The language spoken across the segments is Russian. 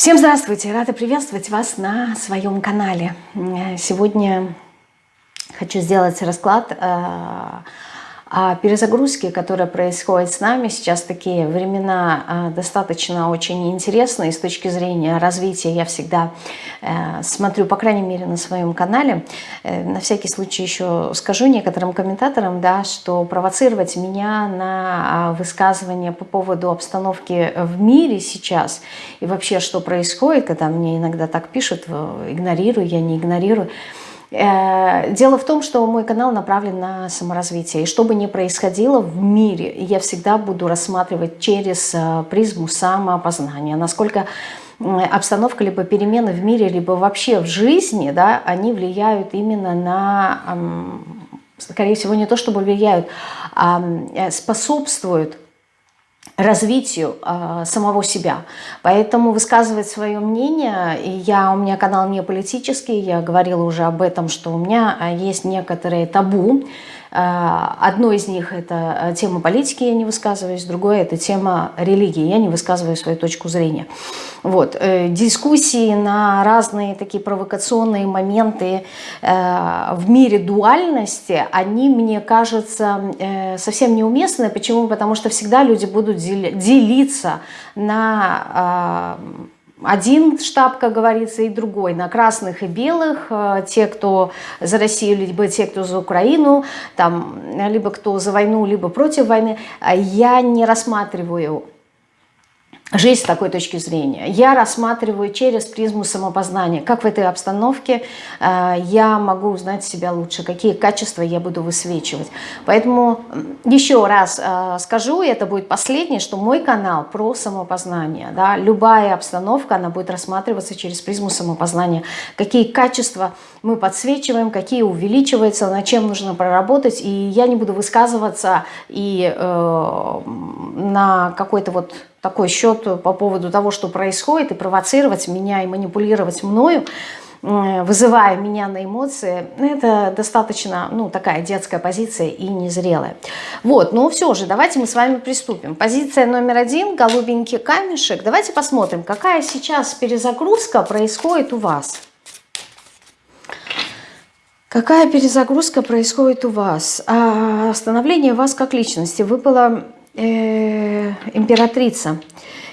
Всем здравствуйте! Рада приветствовать вас на своем канале. Сегодня хочу сделать расклад э, о перезагрузке, которая происходит с нами. Сейчас такие времена а, достаточно очень интересные с точки зрения развития. Я всегда э, смотрю, по крайней мере, на своем канале. Э, на всякий случай еще скажу некоторым комментаторам, да, что провоцировать меня на а, высказывание по поводу обстановки в мире сейчас и вообще, что происходит, когда мне иногда так пишут, игнорирую, я не игнорирую, Э, дело в том, что мой канал направлен на саморазвитие. И что бы ни происходило в мире, я всегда буду рассматривать через э, призму самоопознания. Насколько обстановка, либо перемены в мире, либо вообще в жизни, да, они влияют именно на, скорее всего, не то чтобы влияют, а э, способствуют развитию э, самого себя. Поэтому высказывать свое мнение, я, у меня канал не политический, я говорила уже об этом, что у меня а, есть некоторые табу, одно из них – это э, тема политики, я не высказываюсь, другое – это тема религии, я не высказываю свою точку зрения. Вот. Э, дискуссии на разные такие провокационные моменты в мире дуальности, они, мне кажется, совсем неуместны. Почему? Потому что всегда люди будут делиться на один штаб, как говорится, и другой, на красных и белых, э, те, кто за Россию, либо те, кто за Украину, там, либо кто за войну, либо против войны, я не рассматриваю жизнь с такой точки зрения. Я рассматриваю через призму самопознания, как в этой обстановке э, я могу узнать себя лучше, какие качества я буду высвечивать. Поэтому еще раз э, скажу, и это будет последнее, что мой канал про самопознание. Да, любая обстановка, она будет рассматриваться через призму самопознания. Какие качества мы подсвечиваем, какие увеличиваются, над чем нужно проработать. И я не буду высказываться и э, на какой-то вот такой счет по поводу того, что происходит, и провоцировать меня, и манипулировать мною, вызывая меня на эмоции, это достаточно, ну, такая детская позиция и незрелая. Вот, но все же, давайте мы с вами приступим. Позиция номер один, голубенький камешек. Давайте посмотрим, какая сейчас перезагрузка происходит у вас. Какая перезагрузка происходит у вас? А, становление вас как личности. Выпала э, императрица.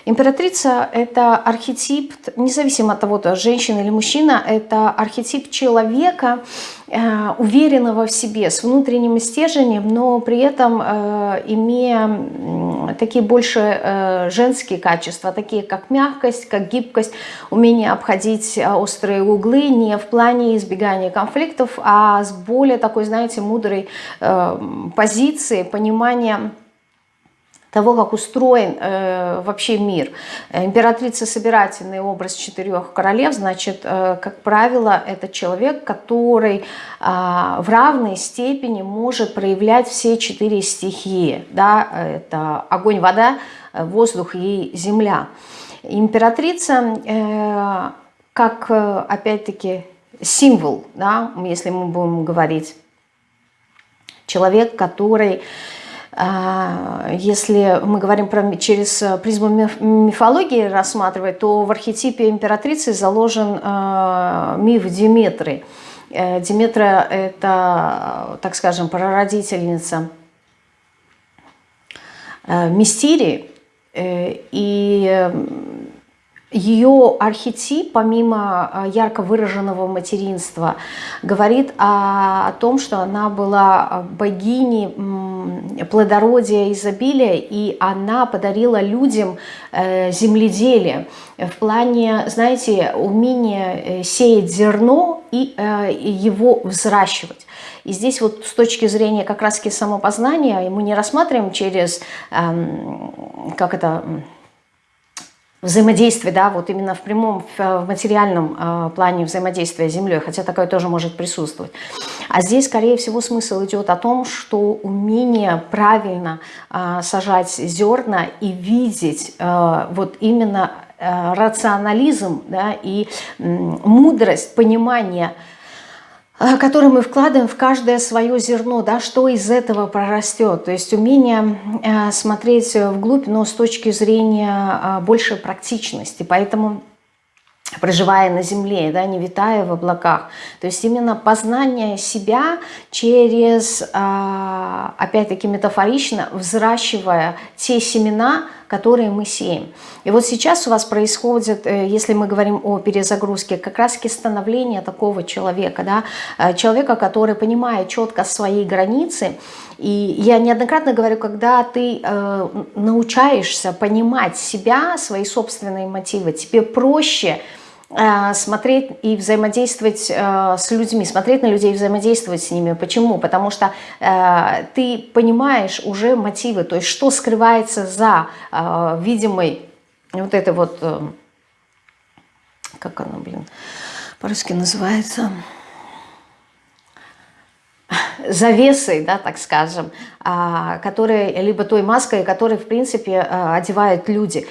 Императрица – это архетип, независимо от того, то женщина или мужчина, это архетип человека, э, уверенного в себе, с внутренним стержнем, но при этом э, имея такие больше женские качества, такие как мягкость, как гибкость, умение обходить острые углы не в плане избегания конфликтов, а с более такой, знаете, мудрой позиции, понимания того, как устроен э, вообще мир. Императрица собирательный образ четырех королев, значит, э, как правило, это человек, который э, в равной степени может проявлять все четыре стихии. Да? Это огонь, вода, воздух и земля. Императрица, э, как, э, опять-таки, символ, да, если мы будем говорить, человек, который если мы говорим про, через призму мифологии рассматривать, то в архетипе императрицы заложен э, миф Диметры. Э, Диметра – это, так скажем, прародительница э, Мистерии, и ее архетип, помимо а, ярко выраженного материнства, говорит о, о том, что она была богиней плодородия, изобилия, и она подарила людям э, земледелие в плане, знаете, умения э, сеять зерно и э, его взращивать. И здесь вот с точки зрения как раз-таки самопознания мы не рассматриваем через, как это взаимодействие, да, вот именно в прямом, в материальном э, плане взаимодействия с Землей, хотя такое тоже может присутствовать. А здесь, скорее всего, смысл идет о том, что умение правильно э, сажать зерна и видеть э, вот именно рационализм да, и мудрость, понимание – который мы вкладываем в каждое свое зерно, да, что из этого прорастет. То есть умение э, смотреть вглубь, но с точки зрения э, большей практичности. Поэтому проживая на земле, да, не витая в облаках. То есть именно познание себя через, опять-таки метафорично, взращивая те семена, которые мы сеем. И вот сейчас у вас происходит, э, если мы говорим о перезагрузке, как раз становление такого человека, да, э, человека, который понимает четко свои границы. И я неоднократно говорю, когда ты э, научаешься понимать себя, свои собственные мотивы, тебе проще смотреть и взаимодействовать э, с людьми, смотреть на людей, взаимодействовать с ними. Почему? Потому что э, ты понимаешь уже мотивы, то есть что скрывается за э, видимой вот этой вот, э, как оно, блин, по-русски называется завесой, да, так скажем, а, которые, либо той маской, которой, в принципе, а, одевают люди.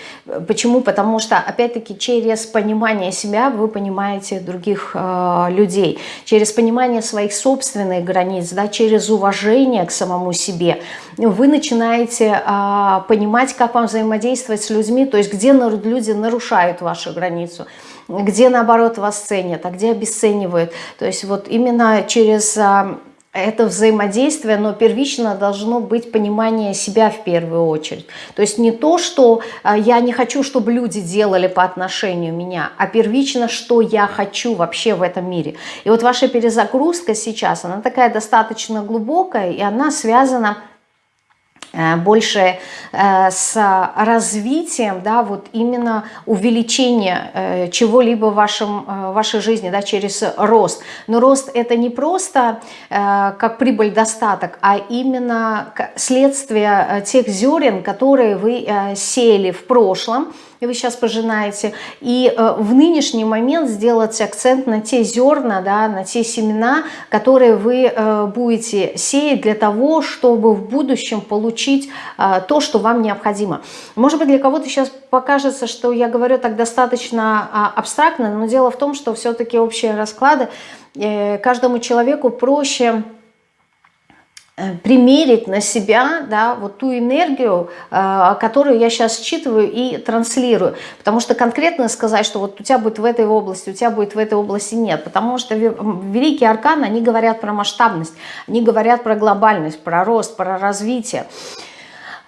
Почему? Потому что, опять-таки, через понимание себя вы понимаете других а, людей, через понимание своих собственных границ, да, через уважение к самому себе, вы начинаете понимать, как вам взаимодействовать с людьми, то есть где люди нарушают вашу границу, где, наоборот, вас ценят, а где обесценивают. То есть вот именно через это взаимодействие, но первично должно быть понимание себя в первую очередь. То есть не то, что а, я не хочу, чтобы люди делали по отношению меня, а первично, что я хочу вообще в этом мире. И вот ваша перезагрузка сейчас, она такая достаточно глубокая, и она связана больше э, с развитием, да, вот именно увеличение э, чего-либо в вашем, вашей жизни, да, через рост. Но рост это не просто как прибыль, достаток, а именно следствие тех зерен, которые вы сеяли в прошлом, вы сейчас пожинаете, и э, в нынешний момент сделать акцент на те зерна, да, на те семена, которые вы э, будете сеять для того, чтобы в будущем получить э, то, что вам необходимо. Может быть, для кого-то сейчас покажется, что я говорю так достаточно а, абстрактно, но дело в том, что все-таки общие расклады каждому человеку проще примерить на себя да, вот ту энергию, э, которую я сейчас считываю и транслирую. Потому что конкретно сказать, что вот у тебя будет в этой области, у тебя будет в этой области нет. Потому что великие арканы, они говорят про масштабность, они говорят про глобальность, про рост, про развитие.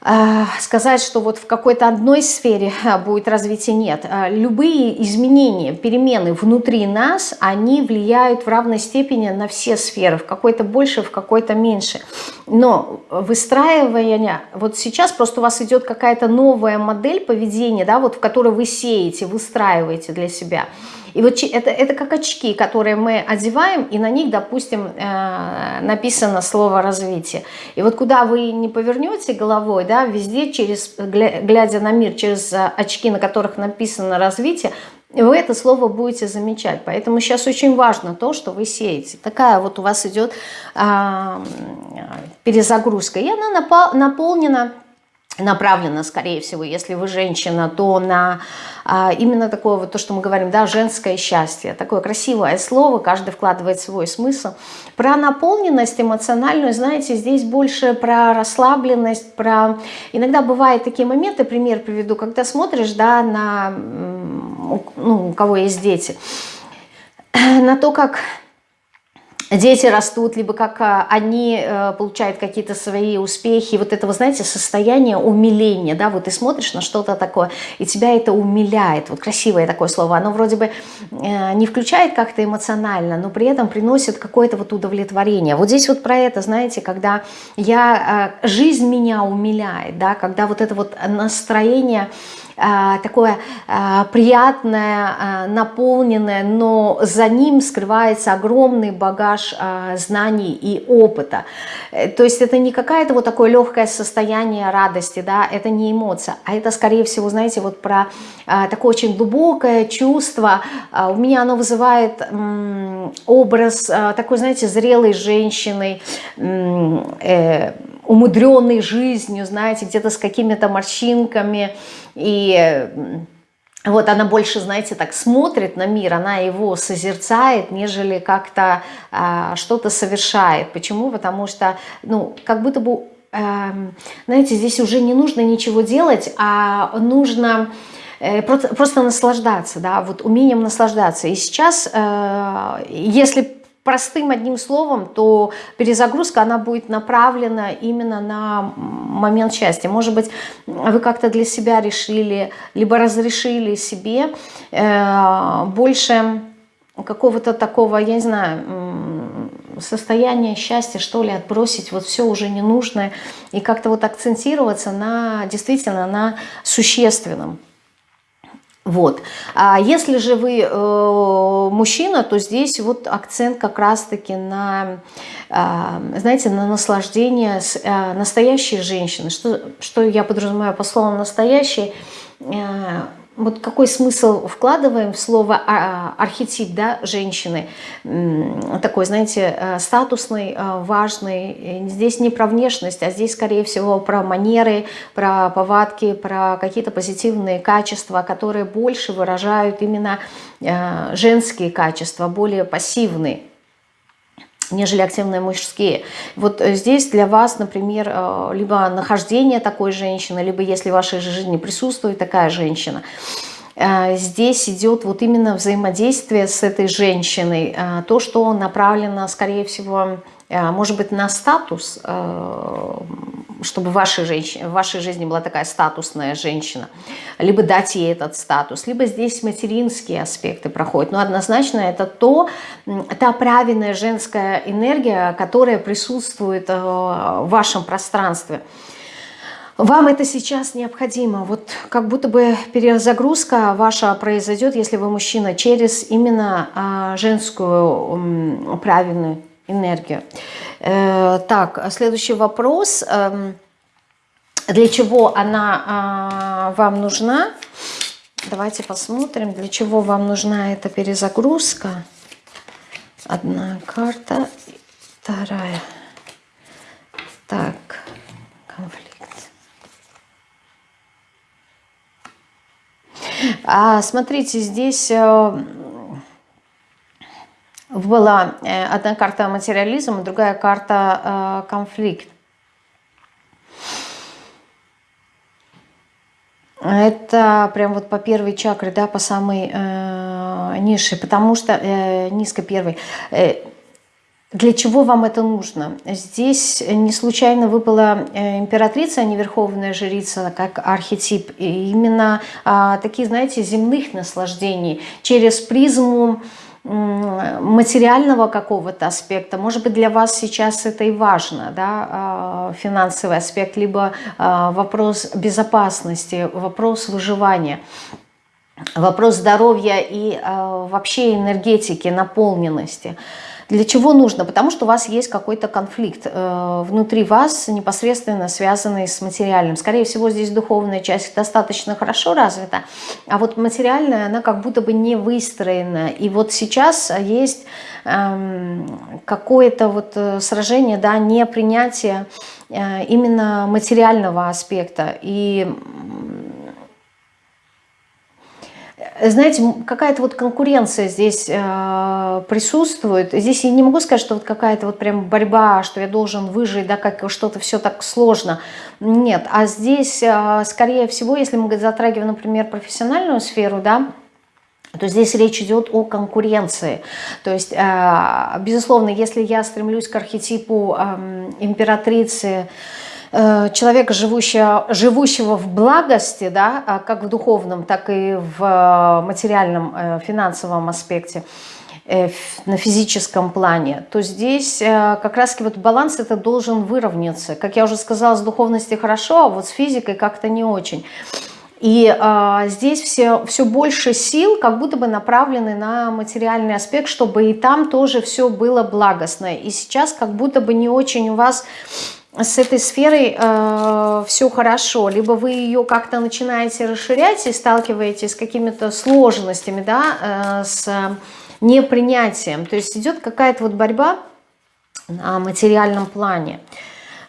А, сказать, что вот в какой-то одной сфере а, будет развитие, нет. А, любые изменения, перемены внутри нас, они влияют в равной степени на все сферы, в какой-то больше, в какой-то меньше. Но выстраивание, вот сейчас просто у вас идет какая-то новая модель поведения, да, вот в которой вы сеете, выстраиваете для себя – и вот это, это как очки, которые мы одеваем, и на них, допустим, э, написано слово «развитие». И вот куда вы не повернете головой, да, везде, через, глядя на мир, через э, очки, на которых написано «развитие», вы это слово будете замечать. Поэтому сейчас очень важно то, что вы сеете. Такая вот у вас идет а, перезагрузка. И она наполнена направлена, скорее всего, если вы женщина, то на а, именно такое вот то, что мы говорим, да, женское счастье. Такое красивое слово, каждый вкладывает свой смысл. Про наполненность эмоциональную, знаете, здесь больше про расслабленность, про... Иногда бывают такие моменты, пример приведу, когда смотришь, да, на, ну, у кого есть дети, на то, как дети растут, либо как а, они э, получают какие-то свои успехи. Вот это, вы знаете, состояние умиления, да, вот ты смотришь на что-то такое, и тебя это умиляет. Вот красивое такое слово. Оно вроде бы э, не включает как-то эмоционально, но при этом приносит какое-то вот удовлетворение. Вот здесь вот про это, знаете, когда я, э, жизнь меня умиляет, да, когда вот это вот настроение такое а, приятное, а, наполненное, но за ним скрывается огромный багаж знаний и опыта. Э, то есть это не какое-то вот такое легкое состояние радости, да, это не эмоция, а это, скорее всего, знаете, вот про такое очень глубокое чувство. У меня оно вызывает образ такой, знаете, зрелой женщины, э, умудренной жизнью, знаете, где-то с какими-то морщинками, и вот она больше, знаете, так смотрит на мир, она его созерцает, нежели как-то а, что-то совершает. Почему? Потому что, ну, как будто бы, э, знаете, здесь уже не нужно ничего делать, а нужно э, просто, просто наслаждаться, да, вот умением наслаждаться. И сейчас, э, если простым одним словом, то перезагрузка, она будет направлена именно на момент счастья. Может быть, вы как-то для себя решили, либо разрешили себе э, больше какого-то такого, я не знаю, состояния счастья, что ли, отбросить вот все уже ненужное и как-то вот акцентироваться на действительно на существенном. Вот. А если же вы э, мужчина, то здесь вот акцент как раз-таки на, э, знаете, на наслаждение с, э, настоящей женщины. Что, что я подразумеваю по слову «настоящей»? Э, вот какой смысл вкладываем в слово а, архетип да, женщины, такой, знаете, э, статусный, э, важный. Здесь не про внешность, а здесь, скорее всего, про манеры, про повадки, про какие-то позитивные качества, которые больше выражают именно э, женские качества, более пассивные нежели активные мужские. Вот э, здесь для вас, например, э, либо нахождение такой женщины, либо если в вашей жизни присутствует такая женщина, э, здесь идет вот именно взаимодействие с этой женщиной, то, что направлено, скорее всего, может быть, на статус, чтобы в вашей, женщине, в вашей жизни была такая статусная женщина, либо дать ей этот статус, либо здесь материнские аспекты проходят. Но однозначно это то, та правильная женская энергия, которая присутствует э, в вашем пространстве. Вам это сейчас необходимо. Вот как будто бы перезагрузка ваша произойдет, если вы мужчина, через именно а, женскую правильную энергию. Э, так, следующий вопрос. Эм, для чего она а, вам нужна? Давайте посмотрим, для чего вам нужна эта перезагрузка. Одна карта, вторая. Так, конфликт. А, смотрите, здесь э, была э, одна карта материализм, другая карта э, конфликт. Это прям вот по первой чакре, да, по самой э, низшей, потому что, э, низко первой. Э, для чего вам это нужно? Здесь не случайно выпала э, императрица, а не верховная жрица, как архетип. И именно э, такие, знаете, земных наслаждений через призму материального какого-то аспекта. Может быть, для вас сейчас это и важно, да, а, финансовый аспект, либо а, вопрос безопасности, вопрос выживания, вопрос здоровья и а, вообще энергетики, наполненности – для чего нужно? Потому что у вас есть какой-то конфликт э, внутри вас, непосредственно связанный с материальным. Скорее всего, здесь духовная часть достаточно хорошо развита, а вот материальная, она как будто бы не выстроена. И вот сейчас есть эм, какое-то вот э, сражение, да, непринятие э, именно материального аспекта. И знаете, какая-то вот конкуренция здесь э, присутствует. Здесь я не могу сказать, что вот какая-то вот прям борьба, что я должен выжить, да, как что-то все так сложно. Нет, а здесь, э, скорее всего, если мы затрагиваем, например, профессиональную сферу, да, то здесь речь идет о конкуренции. То есть, э, безусловно, если я стремлюсь к архетипу э, императрицы, человека, живущего, живущего в благости, да, а как в духовном, так и в э, материальном, э, финансовом аспекте, на физическом плане, то здесь как раз вот баланс это должен выровняться. Как я уже сказала, с духовностью хорошо, а вот с физикой как-то не очень. И а, здесь все, все больше сил как будто бы направлены на материальный аспект, чтобы и там тоже все было благостно. И сейчас как будто бы не очень у вас с этой сферой э, все хорошо, либо вы ее как-то начинаете расширять и сталкиваетесь с какими-то сложностями, да, э, с непринятием. То есть идет какая-то вот борьба на материальном плане.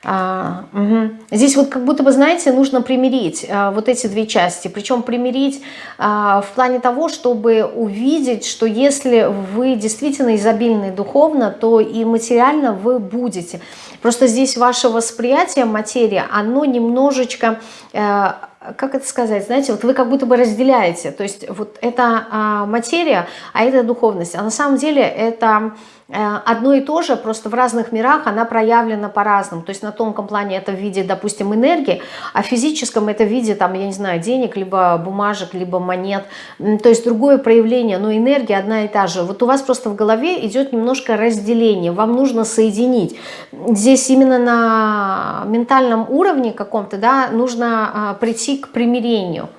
А, угу. Здесь вот как будто бы, знаете, нужно примирить а, вот эти две части. Причем примирить а, в плане того, чтобы увидеть, что если вы действительно изобильны духовно, то и материально вы будете. Просто здесь ваше восприятие материи, оно немножечко... А, как это сказать, знаете, вот вы как будто бы разделяете, то есть вот это а, материя, а это духовность, а на самом деле это одно и то же, просто в разных мирах она проявлена по-разному. То есть на тонком плане это в виде, допустим, энергии, а в физическом это в виде, там, я не знаю, денег, либо бумажек, либо монет. То есть другое проявление, но энергия одна и та же. Вот у вас просто в голове идет немножко разделение, вам нужно соединить. Здесь именно на ментальном уровне каком-то, да, нужно а, прийти к примирению.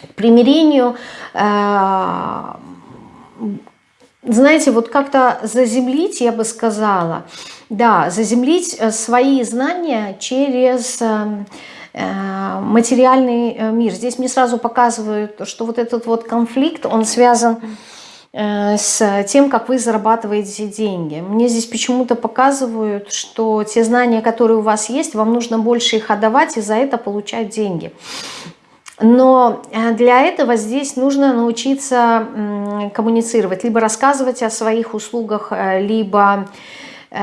К примирению э, знаете, вот как-то заземлить, я бы сказала, да, заземлить э, свои знания через эм, э, материальный э, мир. Здесь мне сразу показывают, что вот этот вот конфликт, он связан с тем, как вы зарабатываете деньги. Мне здесь почему-то показывают, что те знания, которые у вас есть, вам нужно больше их отдавать и за это получать деньги. Но э, для этого здесь нужно научиться коммуницировать, либо рассказывать о своих услугах, э, либо, э,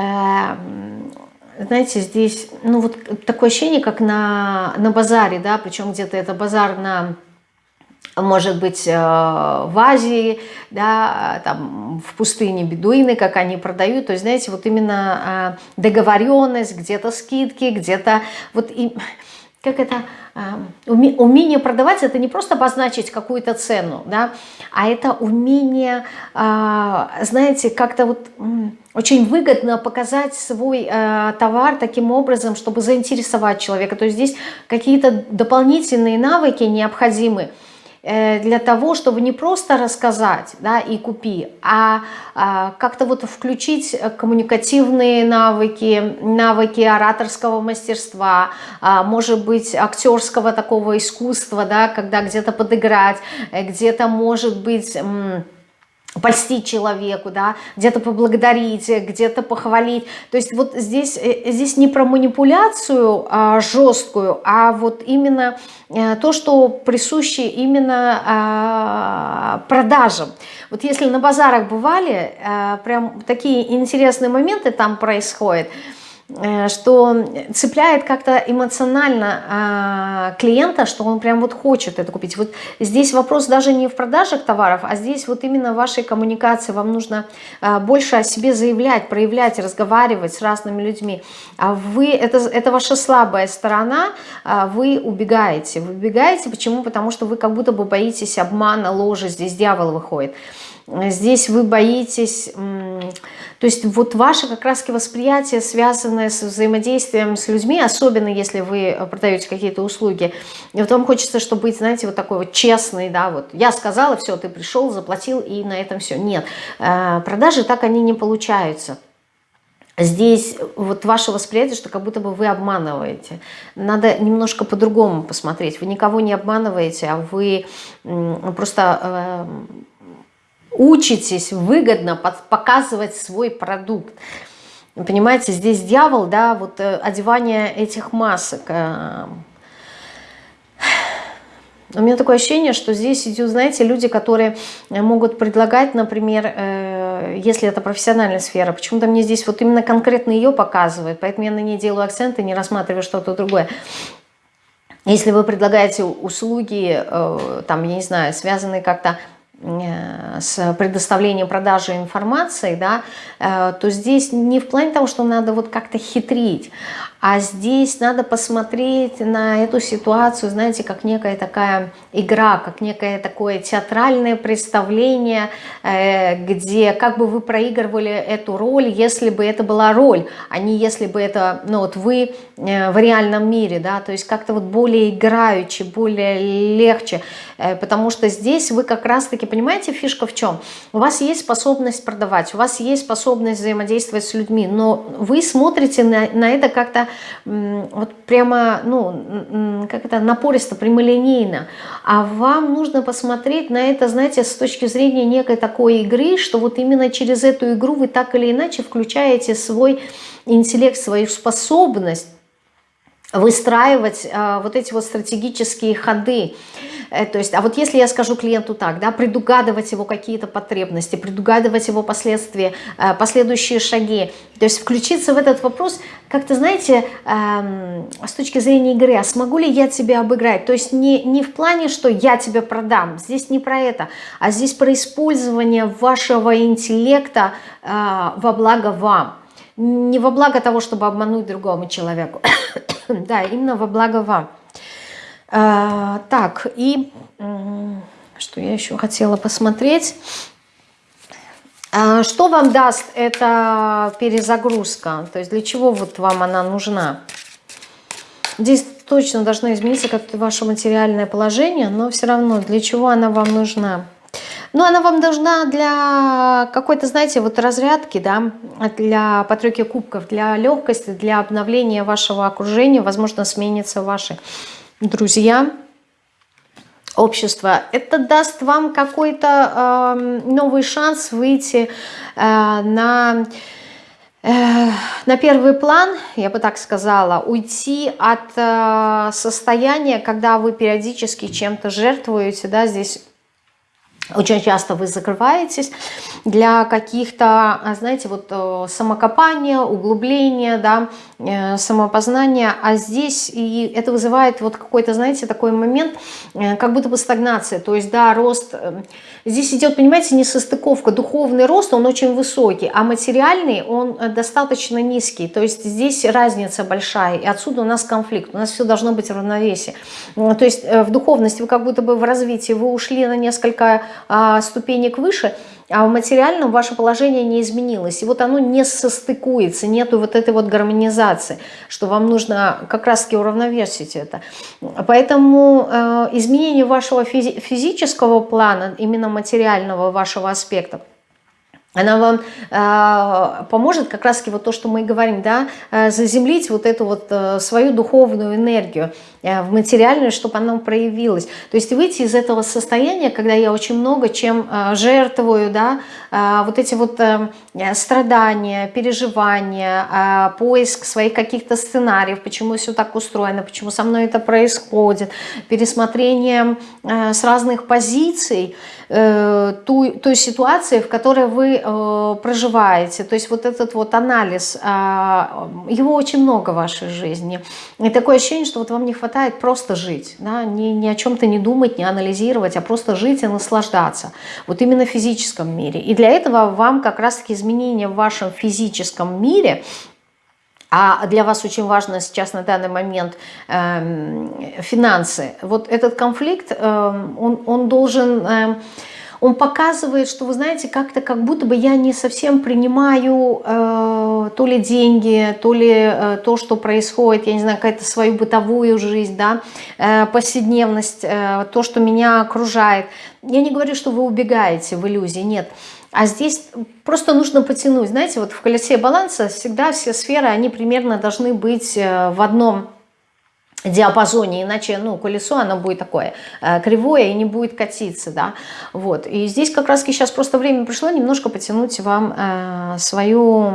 знаете, здесь, ну вот такое ощущение, как на, на базаре, да, причем где-то это базар на может быть, в Азии, да, там, в пустыне бедуины, как они продают. То есть, знаете, вот именно договоренность, где-то скидки, где-то вот, и, как это, умение продавать это не просто обозначить какую-то цену, да, а это умение, а, знаете, как-то вот очень выгодно показать свой э, товар таким образом, чтобы заинтересовать человека. То есть здесь какие-то дополнительные навыки необходимы. Э, для того, чтобы не просто рассказать да, и купи, а, а как-то вот включить коммуникативные навыки, навыки ораторского мастерства, а, может быть, актерского такого искусства, да, когда где-то подыграть, э, где-то, может быть польстить человеку, да, где-то поблагодарить, где-то похвалить. То есть вот здесь, э, здесь не про манипуляцию а, жесткую, а вот именно а, то, что присуще именно а, продажам. Вот если на базарах бывали, а, прям такие интересные моменты там происходят – Э, что цепляет как-то эмоционально а, клиента, что он прям вот хочет это купить. Вот здесь вопрос даже не в продажах товаров, а здесь вот именно вашей коммуникации вам нужно а, больше о себе заявлять, проявлять, разговаривать с разными людьми. А вы, это, это ваша слабая сторона, а вы убегаете. Вы убегаете, почему? Потому что вы как будто бы боитесь обмана, ложи, здесь дьявол выходит. Здесь вы боитесь то есть вот ваше как раз восприятие, связанное с взаимодействием с людьми, особенно если вы продаете какие-то услуги, и вот вам хочется, чтобы быть, знаете, вот такой вот честный, да, вот я сказала, все, ты пришел, заплатил, и на этом все. Нет, э, продажи так они не получаются. Здесь вот ваше восприятие, что как будто бы вы обманываете. Надо немножко по-другому посмотреть. Вы никого не обманываете, а вы просто э, учитесь выгодно показывать свой продукт. Понимаете, здесь дьявол, да, вот э, одевание этих масок. Э. У меня такое ощущение, что здесь идут, знаете, люди, которые могут предлагать, например, э, если это профессиональная сфера, почему-то мне здесь вот именно конкретно ее показывают, поэтому я на ней делаю акценты, не рассматриваю что-то другое. Если вы предлагаете услуги, там, я не знаю, связанные как-то с предоставлением продажи информации, да, э, то здесь не в плане того, что надо вот как-то хитрить, а здесь надо посмотреть на эту ситуацию, знаете, как некая такая игра, как некое такое театральное представление, э, где как бы вы проигрывали эту роль, если бы это была роль, а не если бы это, ну вот вы в реальном мире, да, то есть как-то вот более играючи, более легче, потому что здесь вы как раз-таки понимаете, фишка в чем? У вас есть способность продавать, у вас есть способность взаимодействовать с людьми, но вы смотрите на, на это как-то вот прямо, ну, как это, напористо, прямолинейно. А вам нужно посмотреть на это, знаете, с точки зрения некой такой игры, что вот именно через эту игру вы так или иначе включаете свой интеллект, свою способность выстраивать э, вот эти вот стратегические ходы. Э, то есть, а вот если я скажу клиенту так, да, предугадывать его какие-то потребности, предугадывать его последствия, э, последующие шаги, то есть включиться в этот вопрос, как-то, знаете, эм, с точки зрения игры, а смогу ли я тебя обыграть? То есть не, не в плане, что я тебя продам, здесь не про это, а здесь про использование вашего интеллекта э, во благо вам. Не во благо того, чтобы обмануть другому человеку, да, именно во благо вам. А, так, и что я еще хотела посмотреть. А, что вам даст эта перезагрузка? То есть для чего вот вам она нужна? Здесь точно должно измениться как-то ваше материальное положение, но все равно для чего она вам нужна? Ну, она вам должна для какой-то, знаете, вот разрядки, да, для по кубков, для легкости, для обновления вашего окружения, возможно, сменится ваши друзья, общество. Это даст вам какой-то э, новый шанс выйти э, на, э, на первый план, я бы так сказала, уйти от э, состояния, когда вы периодически чем-то жертвуете, да, здесь очень часто вы закрываетесь для каких-то, а, знаете, вот э, самокопания, углубления, да, э, самопознания, а здесь и это вызывает вот какой-то, знаете, такой момент, э, как будто бы стагнация, то есть, да, рост, здесь идет, понимаете, не состыковка, духовный рост, он очень высокий, а материальный, он достаточно низкий, то есть здесь разница большая, и отсюда у нас конфликт, у нас все должно быть в равновесии, то есть в духовности вы как будто бы в развитии, вы ушли на несколько а, ступенек выше, а в материальном ваше положение не изменилось. И вот оно не состыкуется, нету вот этой вот гармонизации, что вам нужно как раз-таки уравновесить это. Поэтому э, изменение вашего физи физического плана, именно материального вашего аспекта, она вам э, поможет как раз-таки вот то, что мы говорим, да, э, заземлить вот эту вот э, свою духовную энергию в материальную, чтобы она проявилась. То есть выйти из этого состояния, когда я очень много чем э, жертвую, да, э, вот эти вот э, страдания, переживания, э, поиск своих каких-то сценариев, почему все так устроено, почему со мной это происходит, пересмотрение э, с разных позиций, э, ту, той ситуации, в которой вы э, проживаете. То есть вот этот вот анализ, э, его очень много в вашей жизни. И такое ощущение, что вот вам не хватает просто жить, да? ни, ни о чем-то не думать, не анализировать, а просто жить и наслаждаться. Вот именно в физическом мире. И для этого вам как раз-таки изменения в вашем физическом мире а для вас очень важно сейчас на данный момент э, финансы. Вот этот конфликт, э, он, он должен... Э, он показывает, что, вы знаете, как-то как будто бы я не совсем принимаю э, то ли деньги, то ли э, то, что происходит, я не знаю, какая-то свою бытовую жизнь, да, э, повседневность, э, то, что меня окружает. Я не говорю, что вы убегаете в иллюзии, нет. А здесь просто нужно потянуть. Знаете, вот в колесе баланса всегда все сферы, они примерно должны быть э, в одном диапазоне, иначе ну, колесо оно будет такое э, кривое и не будет катиться. Да? Вот. И здесь как раз сейчас просто время пришло немножко потянуть вам э, свою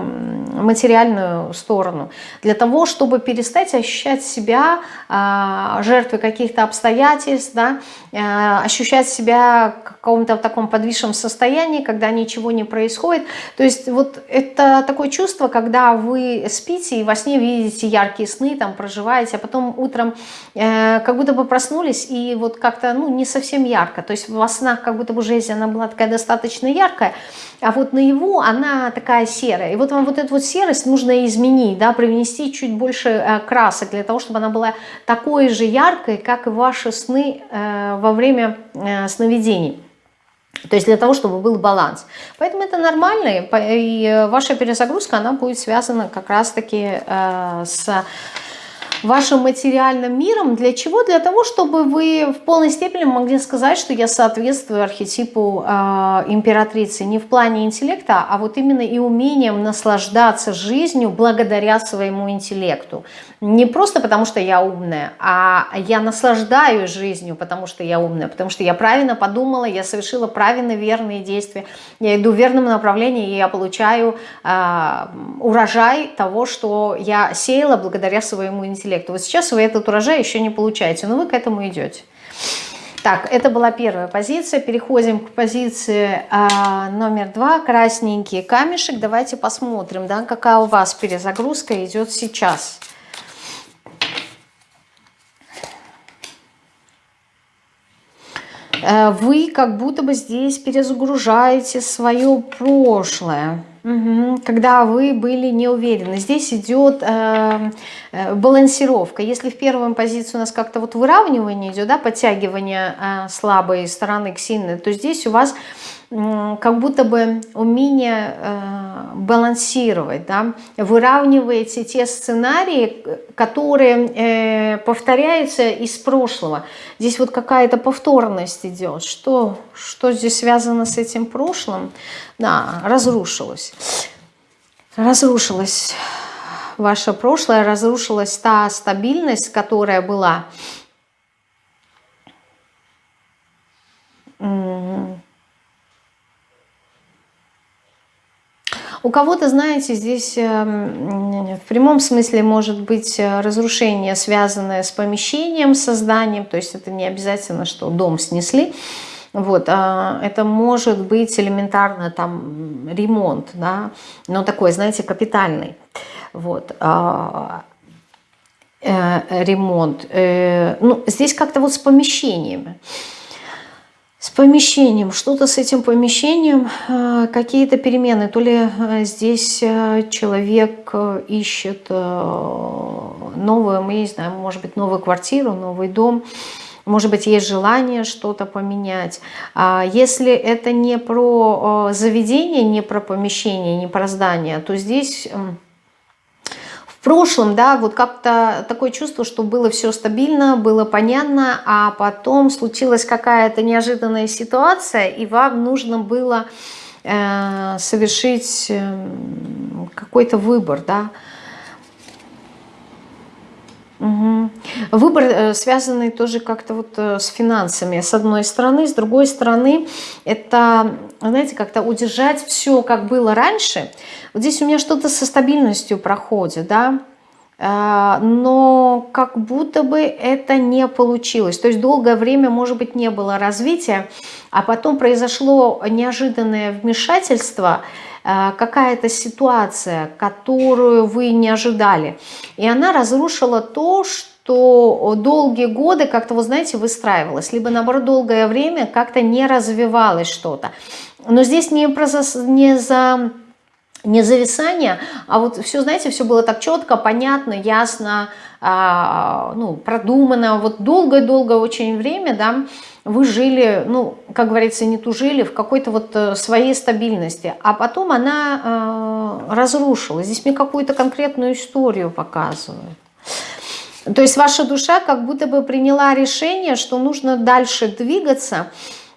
материальную сторону, для того, чтобы перестать ощущать себя э, жертвой каких-то обстоятельств, да? э, ощущать себя каком-то таком подвисшем состоянии, когда ничего не происходит. То есть вот это такое чувство, когда вы спите и во сне видите яркие сны, там проживаете, а потом утром э, как будто бы проснулись и вот как-то ну, не совсем ярко. То есть во снах как будто бы жизнь она была такая достаточно яркая, а вот наяву она такая серая. И вот вам вот эту вот серость нужно изменить, да, привнести чуть больше э, красок для того, чтобы она была такой же яркой, как и ваши сны э, во время сновидений. То есть для того, чтобы был баланс. Поэтому это нормально, и ваша перезагрузка, она будет связана как раз-таки э, с вашим материальным миром. Для чего? Для того, чтобы вы в полной степени могли сказать, что я соответствую архетипу э, императрицы. Не в плане интеллекта, а вот именно и умением наслаждаться жизнью благодаря своему интеллекту. Не просто потому, что я умная, а я наслаждаюсь жизнью, потому что я умная, потому что я правильно подумала, я совершила правильно верные действия, я иду в верном направлении, и я получаю э, урожай того, что я сеяла благодаря своему интеллекту интеллекту. Вот сейчас вы этот урожай еще не получаете, но вы к этому идете. Так, это была первая позиция. Переходим к позиции а, номер два. Красненький камешек. Давайте посмотрим, да, какая у вас перезагрузка идет сейчас. Э, вы как будто бы здесь перезагружаете свое прошлое. Когда вы были не уверены. Здесь идет э, э, балансировка. Если в первой позиции у нас как-то вот выравнивание идет, да, подтягивание э, слабой стороны к сильной, то здесь у вас как будто бы умение э, балансировать, да, выравниваете те сценарии, которые э, повторяются из прошлого. Здесь вот какая-то повторность идет. Что, что здесь связано с этим прошлым? Да, разрушилось. Разрушилось ваше прошлое, разрушилась та стабильность, которая была. У кого-то, знаете, здесь эм, в прямом смысле может быть э, разрушение, связанное с помещением, созданием, то есть это не обязательно, что дом снесли, вот, а это может быть элементарно там ремонт, да, но такой, знаете, капитальный, вот, а, э, ремонт. Э, ну, здесь как-то вот с помещениями с помещением, что-то с этим помещением, э, какие-то перемены. То ли э, здесь э, человек ищет новую, мы не знаем, может быть, новую квартиру, новый дом, может быть, есть желание что-то поменять. А если это не про заведение, не про помещение, не про здание, то здесь в прошлом, да, вот как-то такое чувство, что было все стабильно, было понятно, а потом случилась какая-то неожиданная ситуация, и вам нужно было э, совершить э, какой-то выбор, да, Угу. Выбор э, связанный тоже как-то вот э, с финансами. С одной стороны, с другой стороны, это, знаете, как-то удержать все, как было раньше. Вот здесь у меня что-то со стабильностью проходит, да, э, но как будто бы это не получилось. То есть долгое время, может быть, не было развития, а потом произошло неожиданное вмешательство – Э, какая-то ситуация, которую вы не ожидали. И она разрушила то, что долгие годы как-то, вы знаете, выстраивалось. Либо, наоборот, долгое время как-то не развивалось что-то. Но здесь не, про, не за не зависание, а вот все, знаете, все было так четко, понятно, ясно, а, ну, продумано. Вот долгое-долгое очень время, да, вы жили, ну, как говорится, не тужили в какой-то вот э, своей стабильности, а потом она э, разрушилась. Здесь мне какую-то конкретную историю показывают. То есть ваша душа как будто бы приняла решение, что нужно дальше двигаться,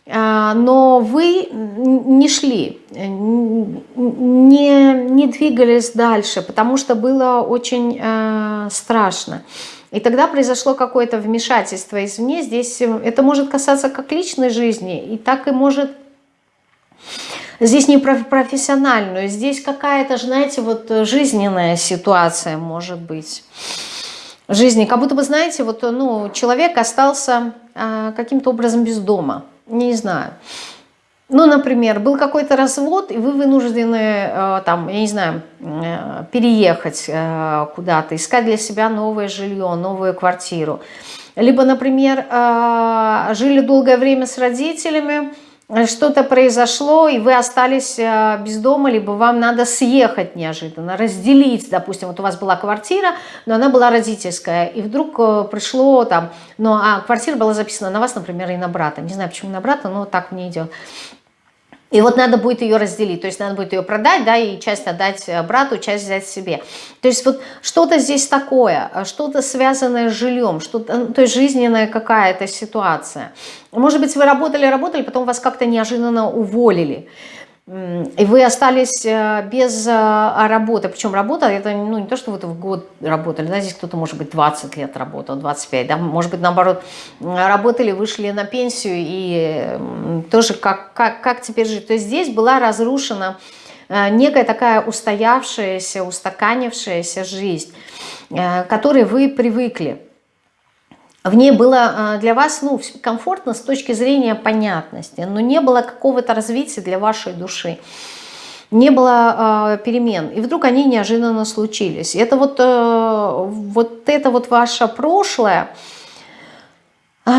но вы не шли, не, не двигались дальше, потому что было очень э, страшно. И тогда произошло какое-то вмешательство извне. Здесь э, это может касаться как личной жизни, и так и может... Здесь не про профессиональную, здесь какая-то, знаете, вот жизненная ситуация может быть. Жизни, как будто бы, знаете, вот, ну, человек остался а, каким-то образом без дома, не знаю. Ну, например, был какой-то развод, и вы вынуждены, э, там, я не знаю, э, переехать э, куда-то, искать для себя новое жилье, новую квартиру. Либо, например, жили долгое время с родителями, что-то произошло, и вы остались без дома, либо вам надо съехать неожиданно, разделить, допустим, вот у вас была квартира, но она была родительская, и вдруг пришло там, ну, а квартира была записана на вас, например, и на брата, не знаю, почему на брата, но так мне идет. И вот надо будет ее разделить, то есть надо будет ее продать, да, и часть отдать э, брату, часть взять себе. То есть вот что-то здесь такое, э, что-то связанное с жильем, что-то, ну, то есть жизненная какая-то ситуация. Может быть, вы работали, работали, потом вас как-то неожиданно уволили и вы остались э, без э, работы, причем работа, это ну, не то, что вы в год работали, да, здесь кто-то, может быть, 20 лет работал, 25, да, может быть, наоборот, работали, вышли на пенсию, и тоже как, как, как теперь жить. То есть здесь была разрушена э, некая такая устоявшаяся, устаканившаяся жизнь, к которой вы привыкли. В ней было для вас ну, комфортно с точки зрения понятности, но не было какого-то развития для вашей души не было э, перемен, и вдруг они неожиданно случились. Это вот, э, вот это вот ваше прошлое, э,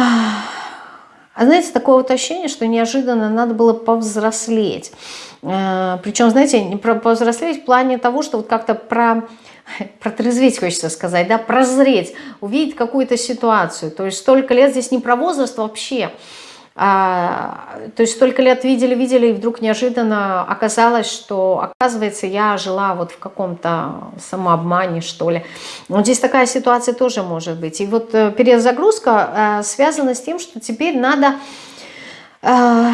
знаете, такое вот ощущение, что неожиданно надо было повзрослеть. Э, причем, знаете, не про повзрослеть в плане того, что вот как-то про протрезветь, хочется сказать, да, прозреть, увидеть какую-то ситуацию. То есть столько лет здесь не про возраст вообще, а, то есть столько лет видели, видели, и вдруг неожиданно оказалось, что, оказывается, я жила вот в каком-то самообмане, что ли. Вот здесь такая ситуация тоже может быть. И вот э, перезагрузка э, связана с тем, что теперь надо э,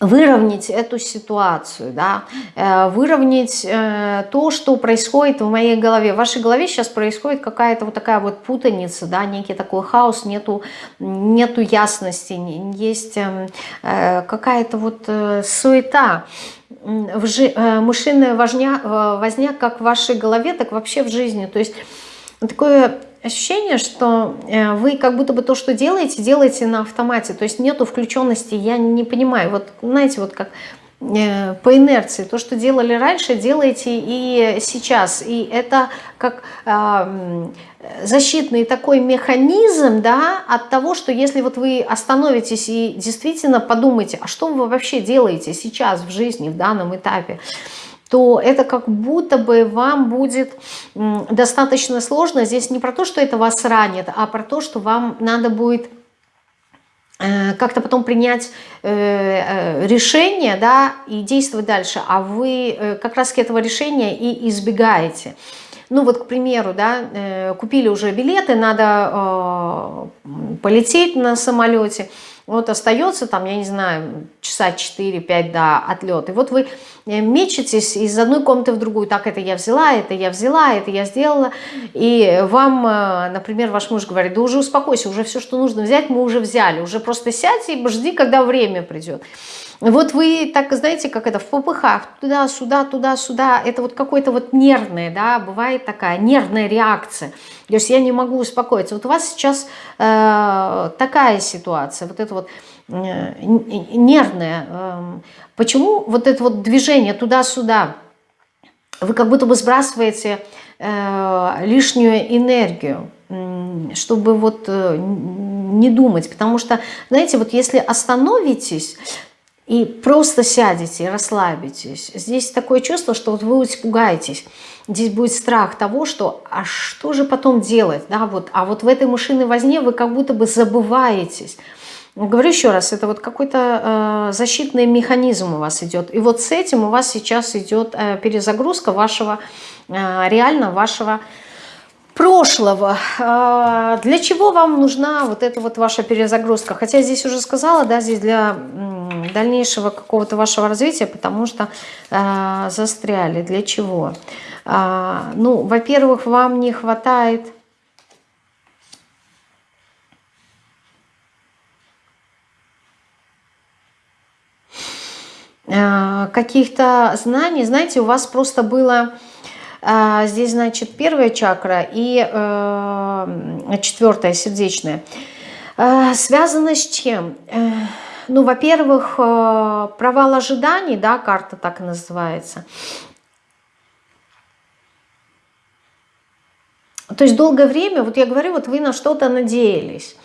выровнять эту ситуацию, да, э, выровнять э, то, что происходит в моей голове. В вашей голове сейчас происходит какая-то вот такая вот путаница, да, некий такой хаос, нету, нету ясности, есть эм, э, какая-то вот суета, мышиная возня, возня как в вашей голове, так вообще в жизни. То есть такое ощущение, что э, вы как будто бы то, что делаете, делаете на автомате. То есть нету включенности, я не понимаю. Вот знаете, вот как э, по инерции. То, что делали раньше, делаете и сейчас. И это как э, защитный такой механизм да, от того, что если вот вы остановитесь и действительно подумаете, а что вы вообще делаете сейчас в жизни, в данном этапе, то это как будто бы вам будет достаточно сложно. Здесь не про то, что это вас ранит, а про то, что вам надо будет э, как-то потом принять э, э, решение да, и действовать дальше, а вы как раз этого решения и избегаете. Ну вот, к примеру, да, купили уже билеты, надо полететь на самолете, вот остается там, я не знаю, часа 4-5 до отлета. И вот вы э, мечетесь из одной комнаты в другую. Так, это я взяла, это я взяла, это я сделала. И вам, э, например, ваш муж говорит, да уже успокойся, уже все, что нужно взять, мы уже взяли. Уже просто сядь и жди, когда время придет. Вот вы так, знаете, как это, в попыхах, туда-сюда, туда-сюда, это вот какое-то вот нервное, да, бывает такая нервная реакция. То есть я не могу успокоиться. Вот у вас сейчас э, такая ситуация, вот это вот э, нервная. Э, почему вот это вот движение туда-сюда? Вы как будто бы сбрасываете э, лишнюю энергию чтобы вот э, не думать, потому что, знаете, вот если остановитесь, и просто сядете, расслабитесь. Здесь такое чувство, что вот вы испугаетесь. Здесь будет страх того, что а что же потом делать? Да, вот, а вот в этой мышиной возне вы как будто бы забываетесь. Говорю еще раз, это вот какой-то э, защитный механизм у вас идет. И вот с этим у вас сейчас идет э, перезагрузка вашего, э, реально вашего прошлого. Э, для чего вам нужна вот эта вот ваша перезагрузка? Хотя здесь уже сказала, да, здесь для дальнейшего какого-то вашего развития, потому что э, застряли. Для чего? Э, ну, во-первых, вам не хватает... Каких-то знаний, знаете, у вас просто было здесь, значит, первая чакра и э, четвертая, сердечная. Э, связано с чем? Э, ну, во-первых, э, провал ожиданий, да, карта так и называется. То есть долгое время, вот я говорю, вот вы на что-то надеялись,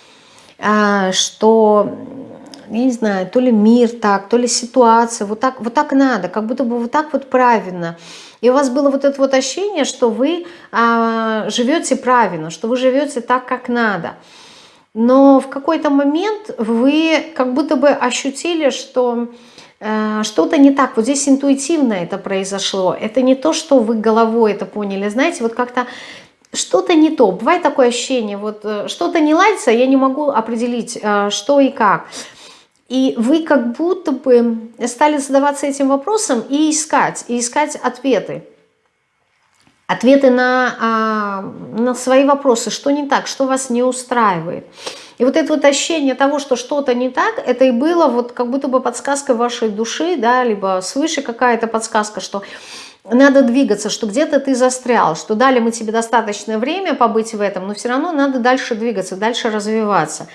э, что, я не знаю, то ли мир так, то ли ситуация, вот так, вот так надо, как будто бы вот так вот правильно. И у вас было вот это вот ощущение, что вы а, живете правильно, что вы живете так, как надо но в какой-то момент вы как будто бы ощутили, что э, что-то не так. Вот здесь интуитивно это произошло. Это не то, что вы головой это поняли. Знаете, вот как-то что-то не то. Бывает такое ощущение, вот э, что-то не ладится, я не могу определить, э, что и как. И вы как будто бы стали задаваться этим вопросом и искать, и искать ответы ответы на, а, на свои вопросы, что не так, что вас не устраивает. И вот это вот ощущение того, что что-то не так, это и было вот как будто бы подсказка вашей души, да, либо свыше какая-то подсказка, что надо двигаться, что где-то ты застрял, что дали мы тебе достаточное время побыть в этом, но все равно надо дальше двигаться, дальше развиваться.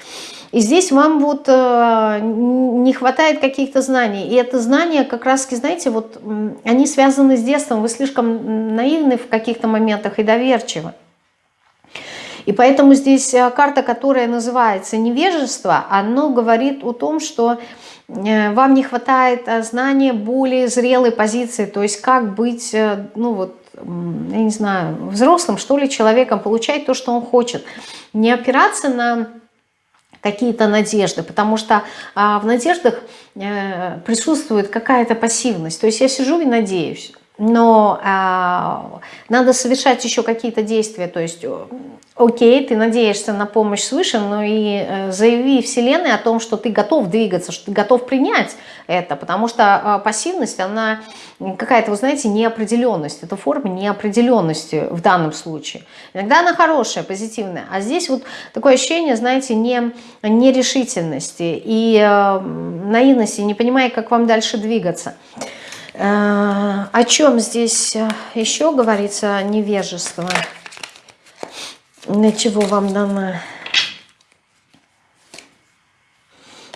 И здесь вам вот э, не хватает каких-то знаний. И это знания как раз, знаете, вот они связаны с детством. Вы слишком наивны в каких-то моментах и доверчивы. И поэтому здесь э, карта, которая называется невежество, оно говорит о том, что вам не хватает э, знания более зрелой позиции, то есть как быть, э, ну вот, я не знаю, взрослым, что ли, человеком, получать то, что он хочет. Не опираться на какие-то надежды, потому что а, в надеждах э, присутствует какая-то пассивность. То есть я сижу и надеюсь, но а, надо совершать еще какие-то действия, то есть окей, ты надеешься на помощь свыше, но и э, заяви Вселенной о том, что ты готов двигаться, что ты готов принять это, потому что э, пассивность, она какая-то, вы знаете, неопределенность, это форма неопределенности в данном случае. Иногда она хорошая, позитивная, а здесь вот такое ощущение, знаете, не, нерешительности и э, наивности, не понимая, как вам дальше двигаться. Э, о чем здесь э, еще говорится невежество? Для чего вам дано?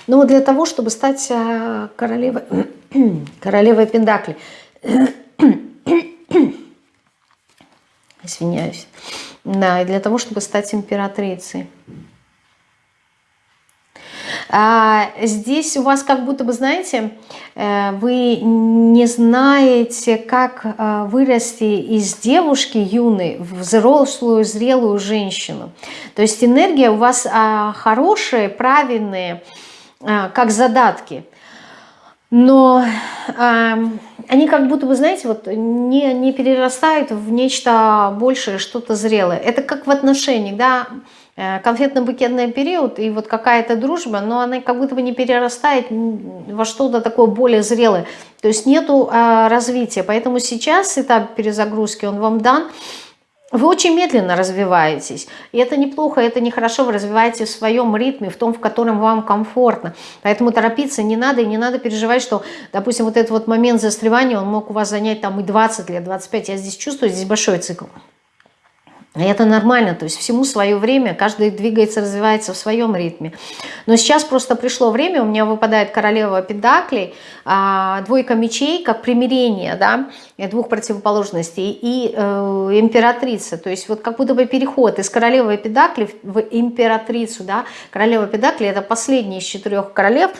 Ну, для того, чтобы стать э, королевой, королевой Пендакли. Извиняюсь. Да, и для того, чтобы стать императрицей. А здесь у вас как будто бы, знаете, э, вы не знаете, как э, вырасти из девушки юной в взрослую, зрелую женщину. То есть энергия у вас а, хорошая, правильная, как задатки. Но э, они как будто бы, знаете, вот не, не перерастают в нечто большее, что-то зрелое. Это как в отношениях, да, конфетно-букетный период и вот какая-то дружба, но она как будто бы не перерастает во что-то такое более зрелое. То есть нету а, развития. Поэтому сейчас этап перезагрузки, он вам дан. Вы очень медленно развиваетесь. И это неплохо, это нехорошо. Вы развиваетесь в своем ритме, в том, в котором вам комфортно. Поэтому торопиться не надо. И не надо переживать, что, допустим, вот этот вот момент застревания, он мог у вас занять там и 20 лет, 25. Я здесь чувствую, здесь большой цикл. И это нормально, то есть всему свое время, каждый двигается, развивается в своем ритме. Но сейчас просто пришло время, у меня выпадает королева педаклей, а, двойка мечей, как примирение, да, двух противоположностей, и э, императрица, то есть вот как будто бы переход из королевы педакли в императрицу, да, королева педакли это последний из четырех королев,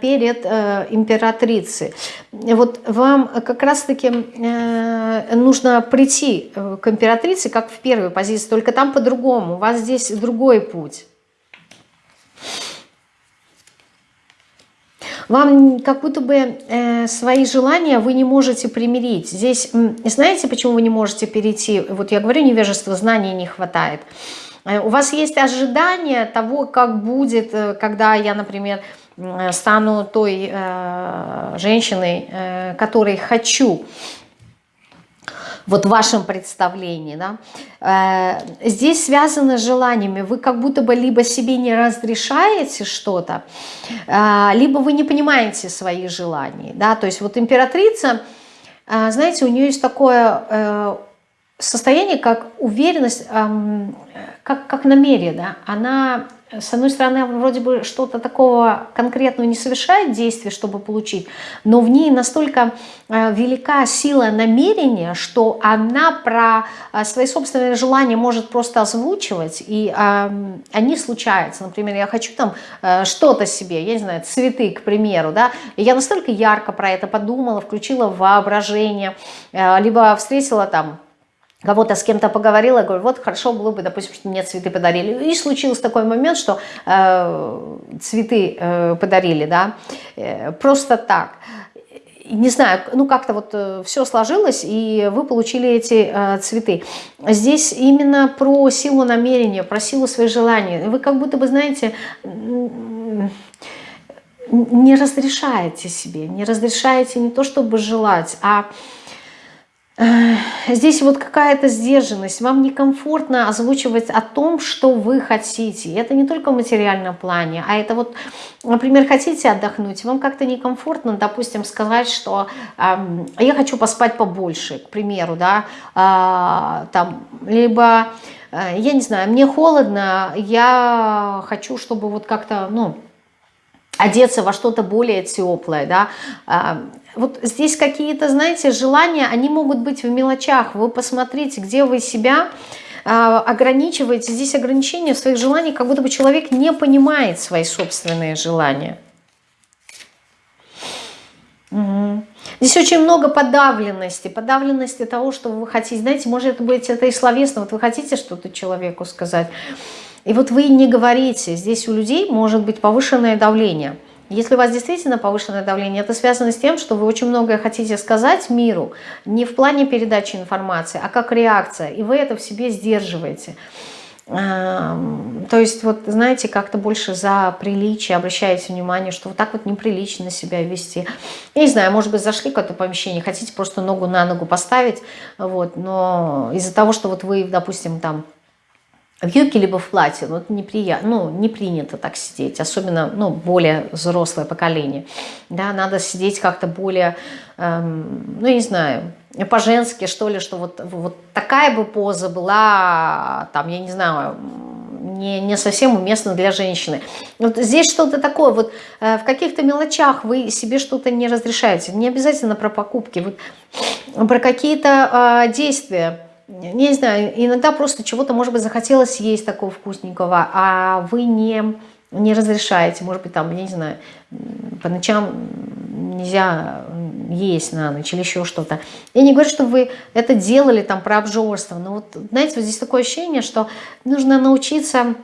перед э, императрицей. Вот вам как раз-таки э, нужно прийти э, к императрице, как в первой позиции, только там по-другому, у вас здесь другой путь. Вам как будто бы э, свои желания вы не можете примирить. Здесь, знаете, почему вы не можете перейти? Вот я говорю, невежество, знаний не хватает. Э, у вас есть ожидание того, как будет, э, когда я, например, стану той э, женщиной, э, которой хочу, вот в вашем представлении, да, э, здесь связано с желаниями, вы как будто бы либо себе не разрешаете что-то, э, либо вы не понимаете свои желания, да, то есть вот императрица, э, знаете, у нее есть такое э, состояние, как уверенность, э, как, как намерение, да, она с одной стороны, вроде бы что-то такого конкретного не совершает действия, чтобы получить, но в ней настолько э, велика сила намерения, что она про э, свои собственные желания может просто озвучивать, и они случаются. Например, я хочу там э, что-то себе, я не знаю, цветы, к примеру, да, и я настолько ярко про это подумала, включила воображение, либо встретила там кого-то с кем-то поговорила, говорю, вот хорошо было бы, допустим, что мне цветы подарили. И случился такой момент, что э, цветы э, подарили, да, э, просто так. Не знаю, ну как-то вот э, все сложилось, и вы получили эти э, цветы. Здесь именно про силу намерения, про силу своих желаний. Вы как будто бы, знаете, не разрешаете себе, не разрешаете не то чтобы желать, а Здесь вот какая-то сдержанность. Вам некомфортно озвучивать о том, что вы хотите. Это не только в материальном плане, а это вот, например, хотите отдохнуть, вам как-то некомфортно, допустим, сказать, что э, я хочу поспать побольше, к примеру, да, э, там, либо, э, я не знаю, мне холодно, я хочу, чтобы вот как-то, ну, одеться во что-то более теплое, да, вот здесь какие-то, знаете, желания, они могут быть в мелочах. Вы посмотрите, где вы себя а, ограничиваете. Здесь ограничения в своих желаниях, как будто бы человек не понимает свои собственные желания. Угу. Здесь очень много подавленности, подавленности того, что вы хотите. Знаете, может быть это и словесно, вот вы хотите что-то человеку сказать, и вот вы не говорите. Здесь у людей может быть повышенное давление – если у вас действительно повышенное давление, это связано с тем, что вы очень многое хотите сказать миру, не в плане передачи информации, а как реакция, и вы это в себе сдерживаете. То есть, вот знаете, как-то больше за приличие обращаете внимание, что вот так вот неприлично себя вести. Я не знаю, может быть, зашли в какое-то помещение, хотите просто ногу на ногу поставить, вот, но из-за того, что вот вы, допустим, там в юбке либо в платье, ну, это неприятно, ну, не принято так сидеть, особенно, ну, более взрослое поколение, да, надо сидеть как-то более, эм, ну, не знаю, по-женски, что ли, что вот, вот такая бы поза была, там, я не знаю, не, не совсем уместна для женщины. Вот здесь что-то такое, вот э, в каких-то мелочах вы себе что-то не разрешаете, не обязательно про покупки, вот, про какие-то э, действия, не знаю, иногда просто чего-то, может быть, захотелось съесть такого вкусненького, а вы не, не разрешаете, может быть, там, я не знаю, по ночам нельзя есть на ночь или еще что-то. Я не говорю, что вы это делали там про обжорство, но вот, знаете, вот здесь такое ощущение, что нужно научиться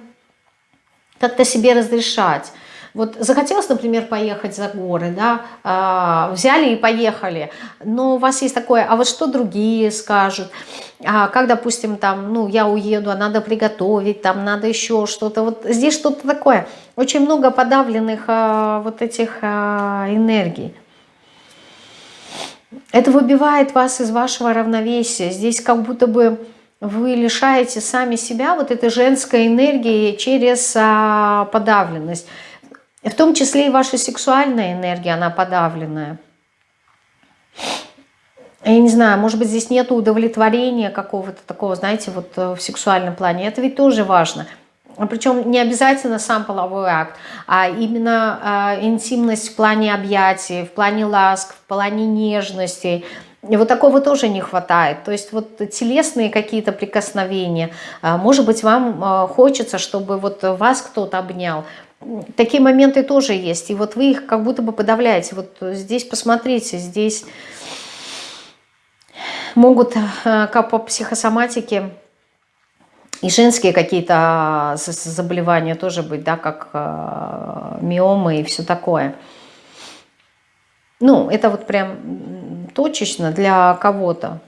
как-то себе разрешать. Вот захотелось, например, поехать за горы, да, э, взяли и поехали, но у вас есть такое, а вот что другие скажут, а как, допустим, там, ну, я уеду, а надо приготовить, там надо еще что-то, вот здесь что-то такое, очень много подавленных э, вот этих э, энергий. Это выбивает вас из вашего равновесия, здесь как будто бы вы лишаете сами себя вот этой женской энергии через а, подавленность. В том числе и ваша сексуальная энергия, она подавленная. Я не знаю, может быть, здесь нет удовлетворения какого-то такого, знаете, вот э, в сексуальном плане. Это ведь тоже важно. Причем не обязательно сам половой акт, а именно э, интимность в плане объятий, в плане ласк, в плане нежности. И вот такого тоже не хватает. То есть вот телесные какие-то прикосновения. Э, может быть, вам э, хочется, чтобы вот вас кто-то обнял такие моменты тоже есть. И вот вы их как будто бы подавляете. Вот здесь посмотрите, здесь могут э, как по психосоматике и женские какие-то а, заболевания тоже быть, да, как э, миомы и все такое. Ну, это вот прям точечно для кого-то.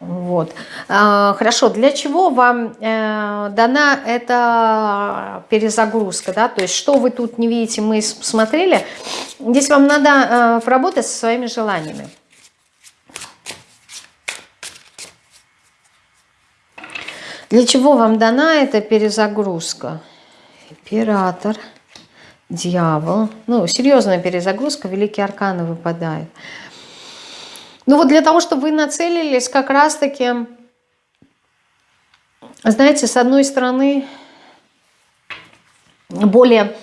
Вот. А, хорошо, для чего вам э, дана эта перезагрузка? Да? То есть что вы тут не видите, мы смотрели. Здесь вам надо э, поработать со своими желаниями. Для чего вам дана эта перезагрузка? Император, дьявол. Ну, серьезная перезагрузка, великие арканы выпадают. Ну вот для того, чтобы вы нацелились как раз-таки, знаете, с одной стороны, более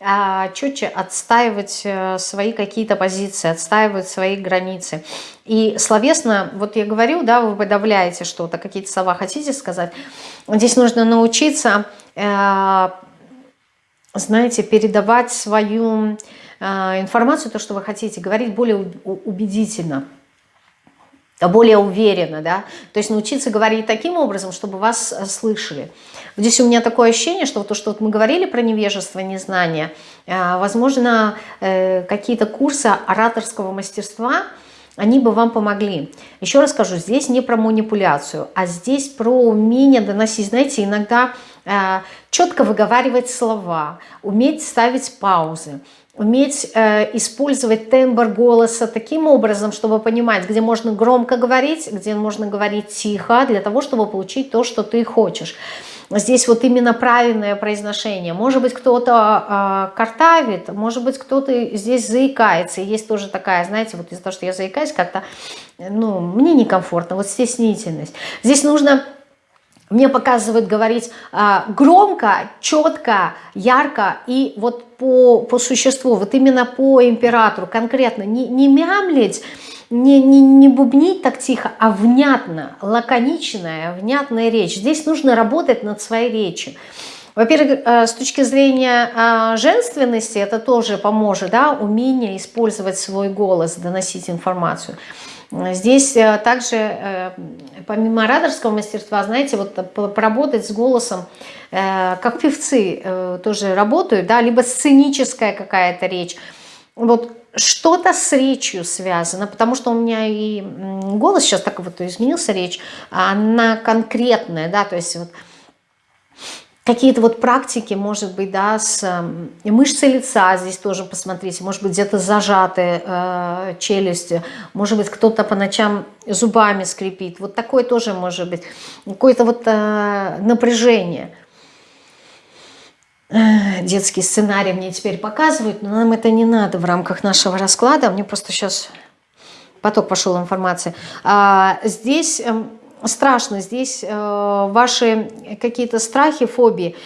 а, четче отстаивать э, свои какие-то позиции, отстаивать свои границы. И словесно, вот я говорю, да, вы подавляете что-то, какие-то слова хотите сказать. Здесь нужно научиться, э, знаете, передавать свою э, информацию, то, что вы хотите, говорить более убедительно более уверенно, да, то есть научиться говорить таким образом, чтобы вас э, слышали. Здесь у меня такое ощущение, что то, что вот мы говорили про невежество, незнание, э, возможно, э, какие-то курсы ораторского мастерства они бы вам помогли. Еще раз скажу, здесь не про манипуляцию, а здесь про умение доносить. Знаете, иногда четко выговаривать слова, уметь ставить паузы, уметь э, использовать тембр голоса таким образом, чтобы понимать, где можно громко говорить, где можно говорить тихо, для того, чтобы получить то, что ты хочешь здесь вот именно правильное произношение. Может быть, кто-то э, картавит, может быть, кто-то здесь заикается. Есть тоже такая, знаете, вот из-за того, что я заикаюсь, как-то, ну, мне некомфортно, вот стеснительность. Здесь нужно... Мне показывают говорить э, громко, четко, ярко и вот по, по существу, вот именно по императору конкретно, не, не мямлить, не, не, не бубнить так тихо, а внятно, лаконичная, внятная речь. Здесь нужно работать над своей речью. Во-первых, э, с точки зрения э, женственности это тоже поможет, да, умение использовать свой голос, доносить информацию. Здесь э, также, помимо ораторского мастерства, знаете, вот поработать с голосом, как певцы тоже работают, да, либо сценическая какая-то речь. Вот что-то с речью связано, потому что у меня и голос сейчас так вот изменился, речь, она конкретная, да, то есть вот какие-то вот практики, может быть, да, с э, мышцы лица здесь тоже посмотрите, может быть, где-то зажатые э, челюсти, может быть, кто-то по ночам зубами скрипит, вот такое тоже может быть, какое-то вот э, напряжение – детский сценарий мне теперь показывают, но нам это не надо в рамках нашего расклада. Мне просто сейчас поток пошел информации. А, здесь эм, страшно, здесь э, ваши какие-то страхи, фобии,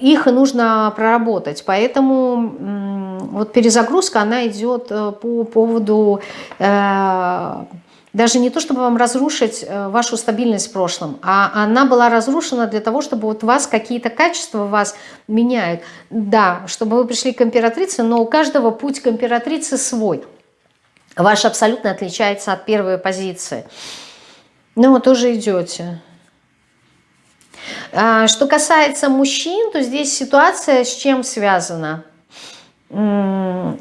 их нужно проработать. Поэтому вот перезагрузка, она идет э, по поводу э, даже не то, чтобы вам разрушить э, вашу стабильность в прошлом, а она была разрушена для того, чтобы вот вас какие-то качества вас меняют. Да, чтобы вы пришли к императрице, но у каждого путь к императрице свой. Ваш абсолютно отличается от первой позиции. Ну, тоже идете. А, что касается мужчин, то здесь ситуация с чем связана?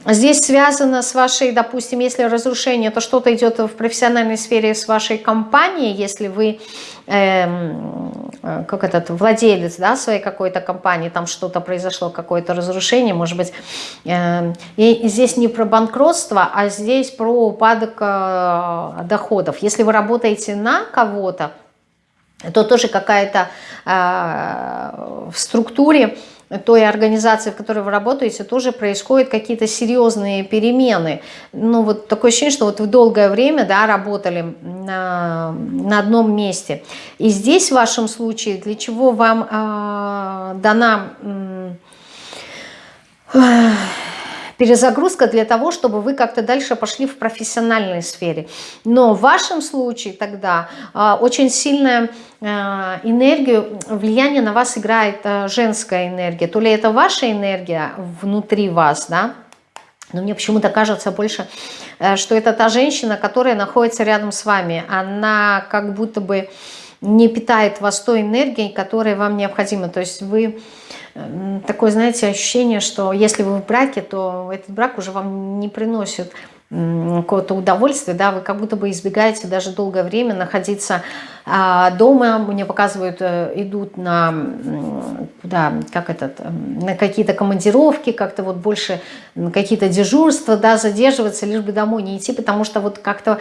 Здесь связано с вашей, допустим, если разрушение, то что-то идет в профессиональной сфере с вашей компанией, если вы, э, как этот, владелец да, своей какой-то компании, там что-то произошло, какое-то разрушение, может быть, э, и здесь не про банкротство, а здесь про упадок э, доходов. Если вы работаете на кого-то, то тоже какая-то э, в структуре той организации, в которой вы работаете, тоже происходят какие-то серьезные перемены. Ну, вот такое ощущение, что вот вы долгое время, да, работали на, на одном месте. И здесь, в вашем случае, для чего вам э, дана... Э, перезагрузка для того, чтобы вы как-то дальше пошли в профессиональной сфере. Но в вашем случае тогда э, очень сильная э, энергию, влияние на вас играет э, женская энергия. То ли это ваша энергия внутри вас, да, но мне почему-то кажется больше, что это та женщина, которая находится рядом с вами. Она как будто бы не питает вас той энергией, которая вам необходима. То есть вы такое, знаете, ощущение, что если вы в браке, то этот брак уже вам не приносит какого-то удовольствия, да, вы как будто бы избегаете даже долгое время находиться а, дома, мне показывают, э, идут на, куда, как этот, на какие-то командировки, как-то вот больше какие-то дежурства, да, задерживаться, лишь бы домой не идти, потому что вот как-то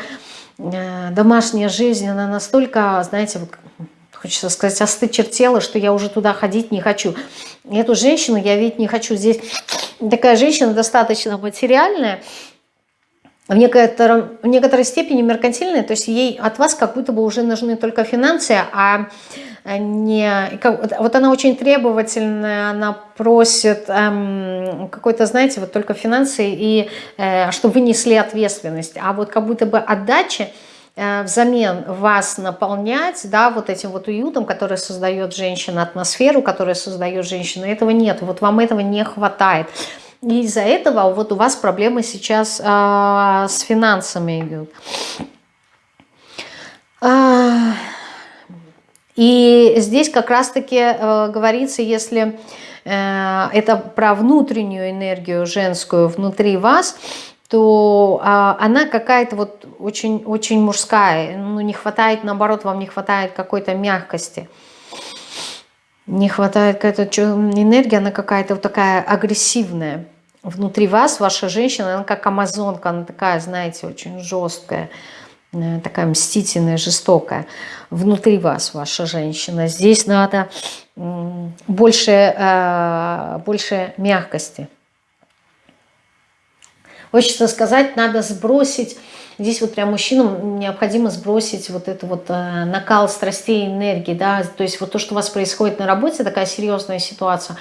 э, домашняя жизнь, она настолько, знаете, вот хочется сказать, остычертела, что я уже туда ходить не хочу. Эту женщину я видеть не хочу. Здесь такая женщина достаточно материальная, в, в некоторой степени меркантильная, то есть ей от вас как будто бы уже нужны только финансы, а не... Вот она очень требовательная, она просит эм, какой-то, знаете, вот только финансы, и э, чтобы вы несли ответственность. А вот как будто бы отдача, взамен вас наполнять, да, вот этим вот уютом, который создает женщина, атмосферу, которая создает женщина, этого нет, вот вам этого не хватает. И из-за этого вот у вас проблемы сейчас а, с финансами идут. А, и здесь как раз-таки а, говорится, если а, это про внутреннюю энергию женскую внутри вас, то а, она какая-то вот очень, очень мужская. Ну, не хватает, наоборот, вам не хватает какой-то мягкости. Не хватает какая-то энергия, она какая-то вот такая агрессивная. Внутри вас ваша женщина, она как амазонка, она такая, знаете, очень жесткая, э, такая мстительная, жестокая. Внутри вас ваша женщина. Здесь надо больше, э, больше мягкости. Хочется сказать, надо сбросить, здесь вот прям мужчинам необходимо сбросить вот это вот э, накал страстей, энергии, да, то есть вот то, что у вас происходит на работе, такая серьезная ситуация,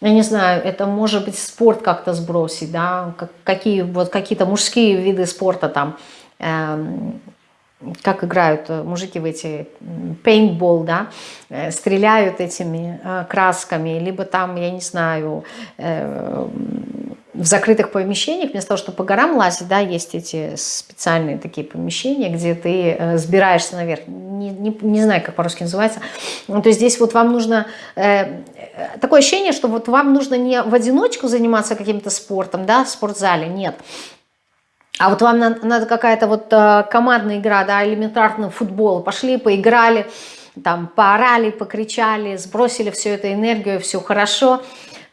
я не знаю, это может быть спорт как-то сбросить, да, какие вот какие-то мужские виды спорта там, эм, как играют э, мужики в эти пейнтбол, да, э, стреляют этими э, красками, либо там, я не знаю, в закрытых помещениях, вместо того, чтобы по горам лазить, да, есть эти специальные такие помещения, где ты сбираешься наверх, не, не, не знаю, как по-русски называется, ну, то есть здесь вот вам нужно, такое ощущение, что вот вам нужно не в одиночку заниматься каким-то спортом, да, в спортзале, нет, а вот вам надо, надо какая-то вот э, командная игра, да, элементарный футбол. Пошли, поиграли, там, поорали, покричали, сбросили всю эту энергию, все хорошо.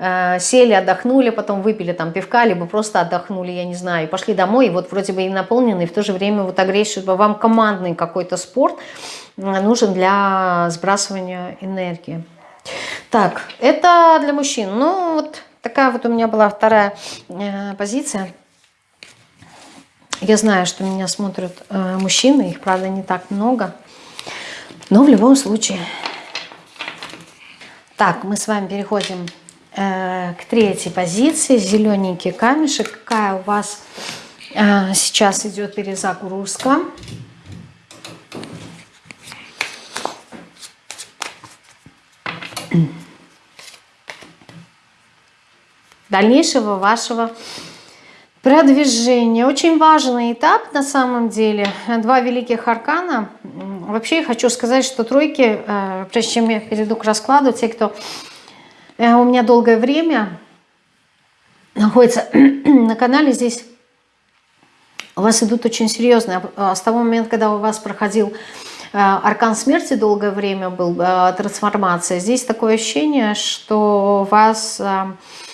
Э, сели, отдохнули, потом выпили там пивка, либо просто отдохнули, я не знаю, и пошли домой, и вот вроде бы и наполнены, и в то же время вот агрессию, вам командный какой-то спорт э, нужен для сбрасывания энергии. Так, это для мужчин. Ну, вот такая вот у меня была вторая э, позиция. Я знаю, что меня смотрят э, мужчины, их, правда, не так много. Но в любом случае. Так, мы с вами переходим э, к третьей позиции. Зелененький камешек. Какая у вас э, сейчас идет перезагрузка? дальнейшего вашего Продвижение. Очень важный этап на самом деле. Два великих аркана. Вообще хочу сказать, что тройки, э, прежде чем я перейду к раскладу, те, кто э, у меня долгое время находится на канале, здесь у вас идут очень серьезные. А с того момента, когда у вас проходил э, аркан смерти долгое время был, трансформация, здесь такое ощущение, что вас Э,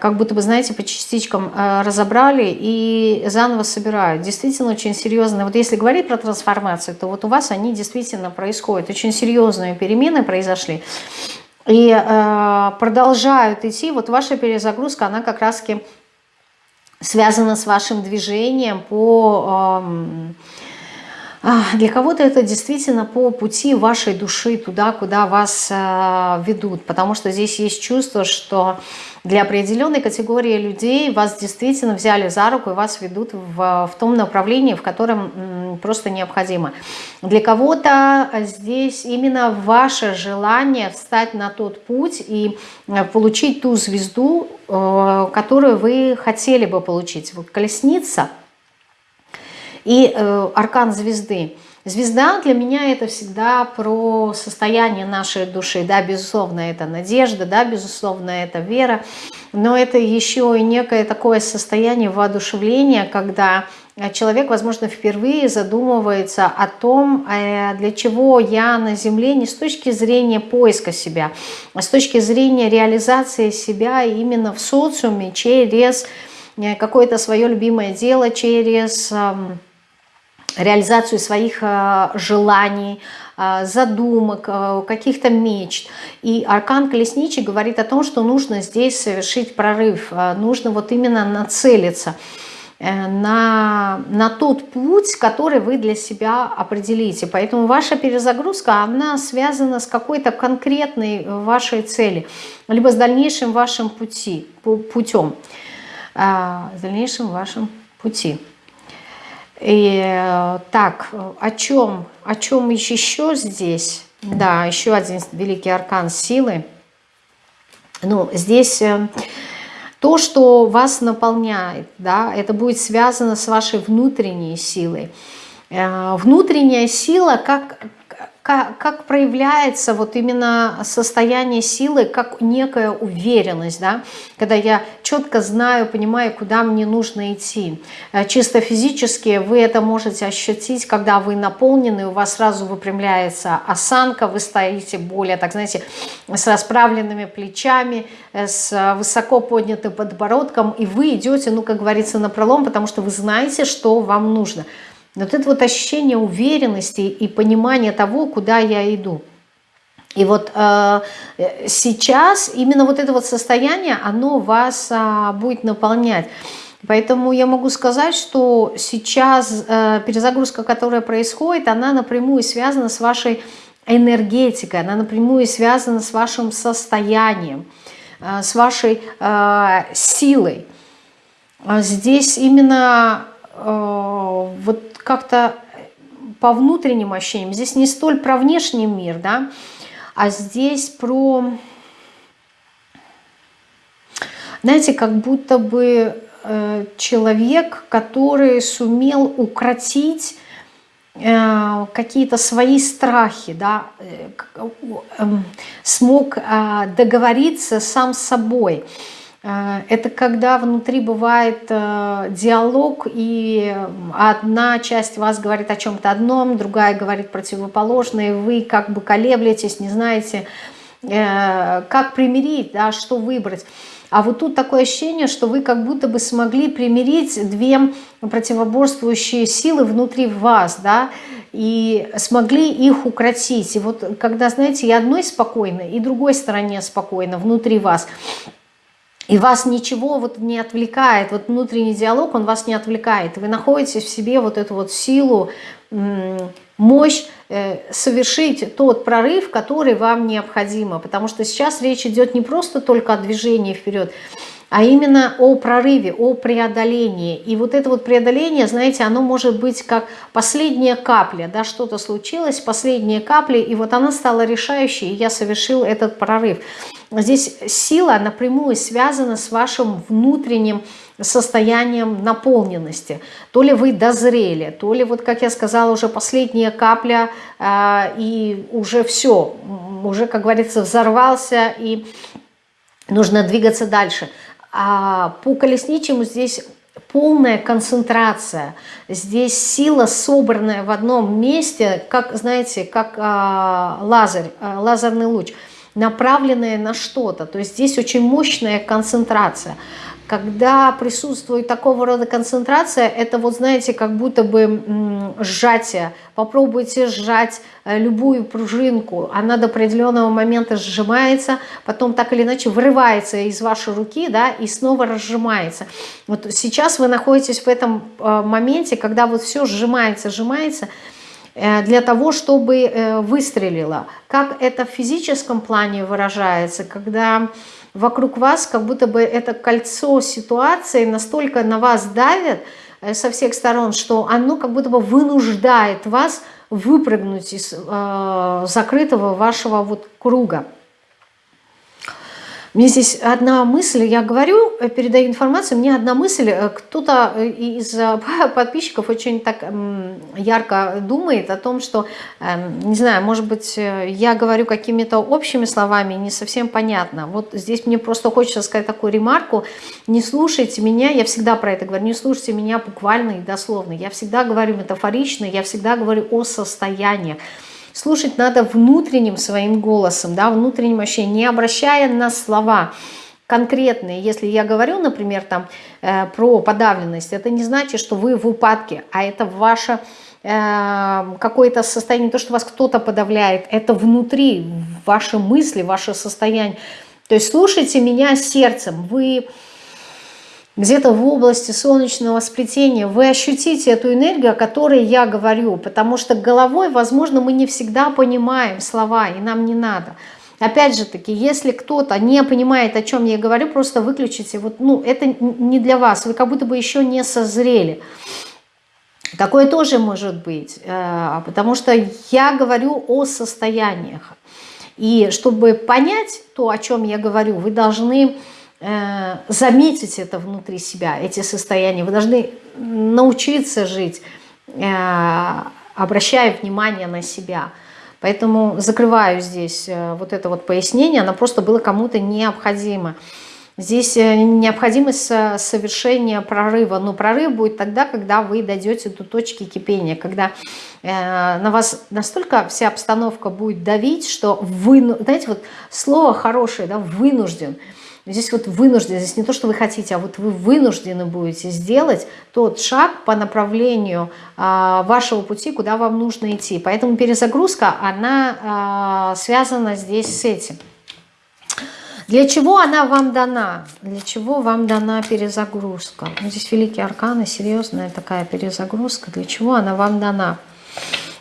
как будто бы, знаете, по частичкам э, разобрали и заново собирают. Действительно очень серьезно. Вот если говорить про трансформацию, то вот у вас они действительно происходят. Очень серьезные перемены произошли. И э, продолжают идти. Вот ваша перезагрузка, она как раз-таки связана с вашим движением по... Э, для кого-то это действительно по пути вашей души, туда, куда вас э, ведут. Потому что здесь есть чувство, что для определенной категории людей вас действительно взяли за руку и вас ведут в, в том направлении, в котором просто необходимо. Для кого-то здесь именно ваше желание встать на тот путь и э, получить ту звезду, э, которую вы хотели бы получить. Вот колесница и э, аркан звезды – Звезда для меня это всегда про состояние нашей души. Да, безусловно, это надежда, да, безусловно, это вера. Но это еще и некое такое состояние воодушевления, когда человек, возможно, впервые задумывается о том, э, для чего я на Земле не с точки зрения поиска себя, а с точки зрения реализации себя именно в социуме через э, какое-то свое любимое дело, через реализацию своих э, желаний, э, задумок, э, каких-то мечт. И аркан колесничий говорит о том, что нужно здесь совершить прорыв, нужно вот именно нацелиться на, на тот путь, который вы для себя определите. Поэтому ваша перезагрузка, она связана с какой-то конкретной вашей цели, либо с дальнейшим вашим пути, путем, с дальнейшим вашим пути. И э, так, о чем, о чем еще здесь? Да, еще один великий аркан силы. Ну, здесь э, то, что вас наполняет, да, это будет связано с вашей внутренней силой. Э, внутренняя сила, как, как, проявляется вот именно состояние силы, как некая уверенность, да, когда я четко знаю, понимаю, куда мне нужно идти. Э, чисто физически вы это можете ощутить, когда вы наполнены, у вас сразу выпрямляется осанка, вы стоите более, так знаете, с расправленными плечами, э, с высоко поднятым подбородком, и вы идете, ну, как говорится, на пролом, потому что вы знаете, что вам нужно. Вот это вот ощущение уверенности и понимания того, куда я иду. И вот э, сейчас именно вот это вот состояние, оно вас э, будет наполнять. Поэтому я могу сказать, что сейчас э, перезагрузка, которая происходит, она напрямую связана с вашей энергетикой, она напрямую связана с вашим состоянием, э, с вашей э, силой. А здесь именно э, вот как-то по внутренним ощущениям. Здесь не столь про внешний мир, да, а здесь про, знаете, как будто бы э, человек, который сумел укротить э, какие-то свои страхи, да, э, э, смог э, договориться сам с собой. Э, это когда внутри бывает э, диалог, и одна часть вас говорит о чем-то одном, другая говорит противоположное, и вы как бы колеблетесь, не знаете, э, как примирить, да, что выбрать. А вот тут такое ощущение, что вы как будто бы смогли примирить две противоборствующие силы внутри вас, да, и смогли их укротить. И вот когда, знаете, и одной спокойно, и другой стороне спокойно внутри вас – и вас ничего вот не отвлекает, вот внутренний диалог, он вас не отвлекает. Вы находите в себе вот эту вот силу, мощь э, совершить тот прорыв, который вам необходимо. Потому что сейчас речь идет не просто только о движении вперед, а именно о прорыве, о преодолении. И вот это вот преодоление, знаете, оно может быть как последняя капля, да, что-то случилось, последняя капля, и вот она стала решающей, и я совершил этот прорыв. Здесь сила напрямую связана с вашим внутренним состоянием наполненности. То ли вы дозрели, то ли, вот как я сказала, уже последняя капля, э, и уже все, уже, как говорится, взорвался, и нужно двигаться дальше. А по колесничему здесь полная концентрация. Здесь сила, собранная в одном месте, как, знаете, как а, лазер, а, лазерный луч – направленные на что-то. То есть здесь очень мощная концентрация. Когда присутствует такого рода концентрация, это вот знаете, как будто бы сжатие. Попробуйте сжать э, любую пружинку, она до определенного момента сжимается, потом так или иначе вырывается из вашей руки, да, и снова разжимается. Вот сейчас вы находитесь в этом э, моменте, когда вот все сжимается, сжимается, Э, для того, чтобы выстрелило. Как это в физическом плане выражается, когда вокруг вас как будто бы это кольцо ситуации настолько на вас давит э, со всех сторон, что оно как будто бы вынуждает вас выпрыгнуть из э, закрытого вашего вот круга. Мне здесь одна мысль, я говорю, э, передаю информацию, мне одна мысль, э, кто-то э, из подписчиков очень так ярко думает о том, что, эм, не знаю, может быть, я говорю какими-то общими словами, не совсем понятно. Вот здесь мне просто хочется сказать такую ремарку, не слушайте меня, я всегда про это говорю, не слушайте меня буквально и дословно, я всегда говорю метафорично, я всегда говорю о состояниях. Слушать надо внутренним своим голосом, да, внутренним ощущением, не обращая на слова конкретные. Если я говорю, например, там, э, про подавленность, это не значит, что вы в упадке, а это ваше э, какое-то состояние, то, что вас кто-то подавляет, это внутри, ваши мысли, ваше состояние. То есть слушайте меня сердцем, вы где-то в области солнечного сплетения, вы ощутите эту энергию, о которой я говорю, потому что головой, возможно, мы не всегда понимаем слова, и нам не надо. Опять же таки, если кто-то не понимает, о чем я говорю, просто выключите. Вот, ну, это не для вас, вы как будто бы еще не созрели. Такое тоже может быть, э, потому что я говорю о состояниях. И чтобы понять то, о чем я говорю, вы должны заметить это внутри себя, эти состояния. Вы должны научиться жить, э, обращая внимание на себя. Поэтому закрываю здесь э, вот это вот пояснение, оно просто было кому-то необходимо. Здесь э, необходимость совершения прорыва. Но прорыв будет тогда, когда вы дойдете до точки кипения, когда э, на вас настолько вся обстановка будет давить, что вы, знаете, вот слово хорошее, да, вынужден. Здесь вот вынужден, здесь не то, что вы хотите, а вот вы вынуждены будете сделать тот шаг по направлению а, вашего пути, куда вам нужно идти. Поэтому перезагрузка, она а, связана здесь с этим. Для чего она вам дана? Для чего вам дана перезагрузка? Ну, здесь великие арканы, серьезная такая перезагрузка. Для чего она вам дана?